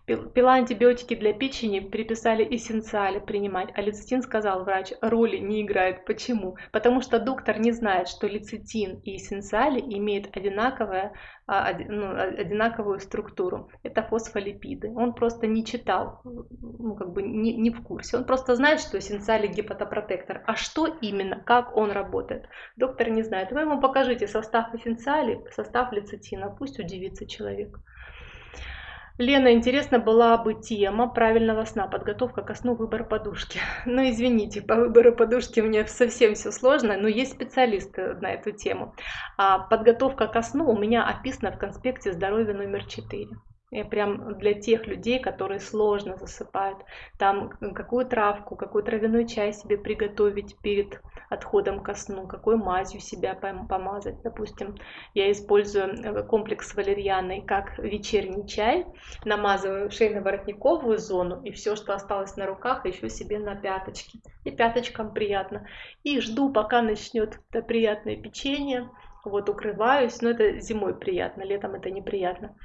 Пила антибиотики для печени, приписали эссенциали принимать, а лецитин, сказал врач, роли не играет. Почему? Потому что доктор не знает, что лецитин и эссенциали имеют одинаковое, а, ну, одинаковую структуру. Это фосфолипиды. Он просто не читал, ну, как бы не, не в курсе. Он просто знает, что эссенциали гепатопротектор. А что именно, как он работает? Доктор не знает. Вы ему покажите состав эссенциалей, состав лецитина, пусть удивится человек. Лена, интересно была бы тема правильного сна, подготовка ко сну, выбор подушки. Ну, извините, по выбору подушки меня совсем все сложно, но есть специалисты на эту тему. А подготовка ко сну у меня описана в конспекте здоровья номер 4. И прям для тех людей, которые сложно засыпают. Там какую травку, какой травяной чай себе приготовить перед отходом ко сну, какой мазью себя помазать. Допустим, я использую э, комплекс валерьяны как вечерний чай, намазываю шейно-воротниковую зону и все, что осталось на руках, еще себе на пяточки. И пяточкам приятно. И жду, пока начнет это приятное печенье вот укрываюсь, но это зимой приятно, летом это неприятно,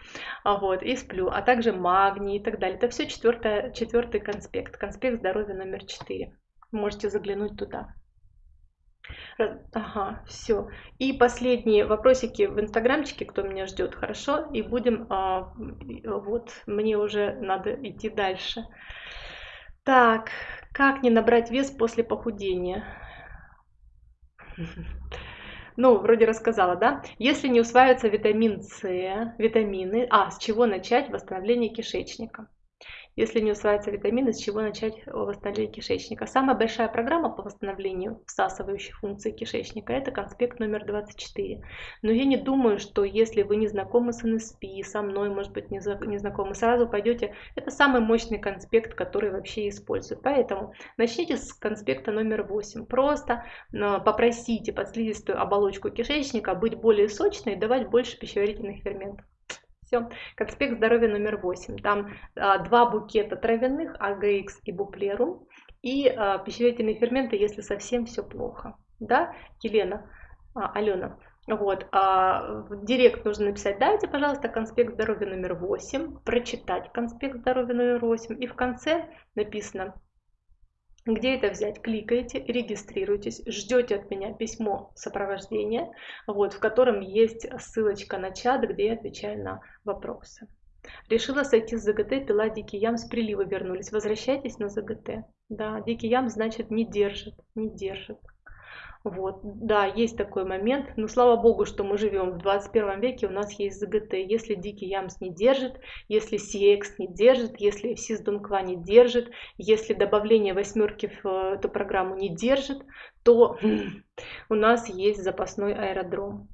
а вот, и сплю, а также магний и так далее. Это все четвертый, четвертый конспект, конспект здоровья номер четыре. Можете заглянуть туда. Ага, все. И последние вопросики в инстаграмчике, кто меня ждет, хорошо? И будем, а, вот, мне уже надо идти дальше. Так, как не набрать вес после похудения? ну, вроде рассказала, да? Если не усваивается витамин С, витамины, а, с чего начать восстановление кишечника? Если не усваиваются витамины, с чего начать восстановление кишечника? Самая большая программа по восстановлению всасывающей функции кишечника – это конспект номер 24. Но я не думаю, что если вы не знакомы с НСП, со мной, может быть, не знакомы, сразу пойдете. Это самый мощный конспект, который вообще используют. Поэтому начните с конспекта номер 8. Просто э, попросите подслизистую оболочку кишечника быть более сочной и давать больше пищеварительных ферментов. Все. Конспект здоровья номер 8. Там а, два букета травяных, АГХ и буплерум, и а, пищеварительные ферменты, если совсем все плохо. Да, Елена, а, Алена. Вот, а в директ нужно написать, дайте, пожалуйста, конспект здоровья номер 8, прочитать конспект здоровья номер 8, и в конце написано где это взять? Кликаете, регистрируйтесь, ждете от меня письмо сопровождения, вот, в котором есть ссылочка на чат, где я отвечаю на вопросы. Решила сойти с ЗГТ, пила дикий ям, с прилива вернулись. Возвращайтесь на ЗГТ. Да, дикий ям значит не держит, не держит. Вот, да, есть такой момент, но слава богу, что мы живем в 21 веке, у нас есть ЗГТ. Если Дикий Ямс не держит, если CX не держит, если Сиздунква не держит, если добавление восьмерки в э, эту программу не держит, то у нас есть запасной аэродром.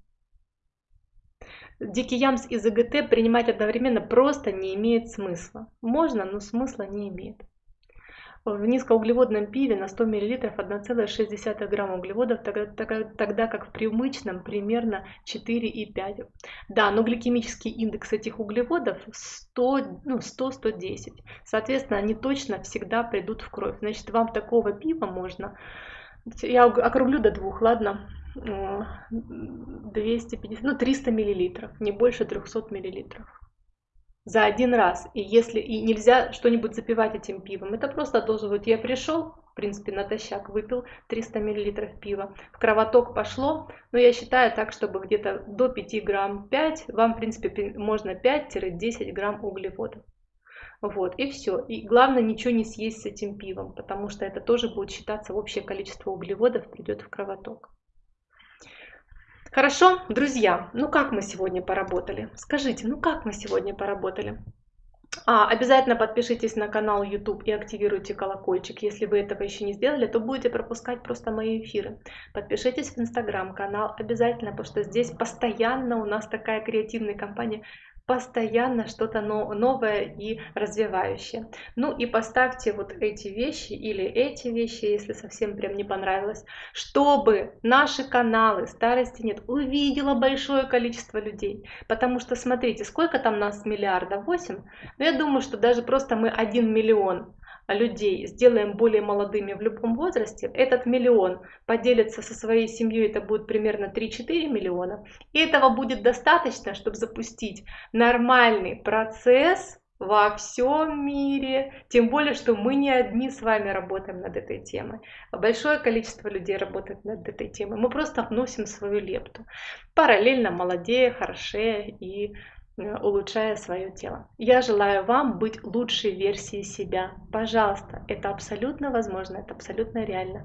Дикий Ямс и ЗГТ принимать одновременно просто не имеет смысла. Можно, но смысла не имеет. В низкоуглеводном пиве на 100 мл 1,6 грамма углеводов, тогда как в привычном примерно 4,5. Да, но гликемический индекс этих углеводов 100, ну, 100-110. Соответственно, они точно всегда придут в кровь. Значит, вам такого пива можно, я округлю до двух, ладно, 250, ну 300 миллилитров, не больше 300 миллилитров за один раз. И если и нельзя что-нибудь запивать этим пивом, это просто должен быть, я пришел, в принципе, натощак выпил 300 миллилитров пива, в кровоток пошло, но я считаю так, чтобы где-то до 5 грамм 5, вам, в принципе, можно 5-10 грамм углеводов. Вот, и все. И главное, ничего не съесть с этим пивом, потому что это тоже будет считаться общее количество углеводов придет в кровоток. Хорошо, друзья, ну как мы сегодня поработали? Скажите, ну как мы сегодня поработали? А, обязательно подпишитесь на канал YouTube и активируйте колокольчик. Если вы этого еще не сделали, то будете пропускать просто мои эфиры. Подпишитесь в Instagram канал обязательно, потому что здесь постоянно у нас такая креативная компания постоянно что-то новое и развивающее. Ну и поставьте вот эти вещи или эти вещи, если совсем прям не понравилось, чтобы наши каналы «Старости нет» увидело большое количество людей. Потому что смотрите, сколько там нас миллиардов? 8? Ну я думаю, что даже просто мы 1 миллион людей сделаем более молодыми в любом возрасте, этот миллион поделится со своей семьей, это будет примерно 3-4 миллиона. И этого будет достаточно, чтобы запустить нормальный процесс во всем мире. Тем более, что мы не одни с вами работаем над этой темой. Большое количество людей работает над этой темой. Мы просто вносим свою лепту. Параллельно молодея, хорошея и улучшая свое тело. Я желаю вам быть лучшей версией себя. Пожалуйста, это абсолютно возможно, это абсолютно реально.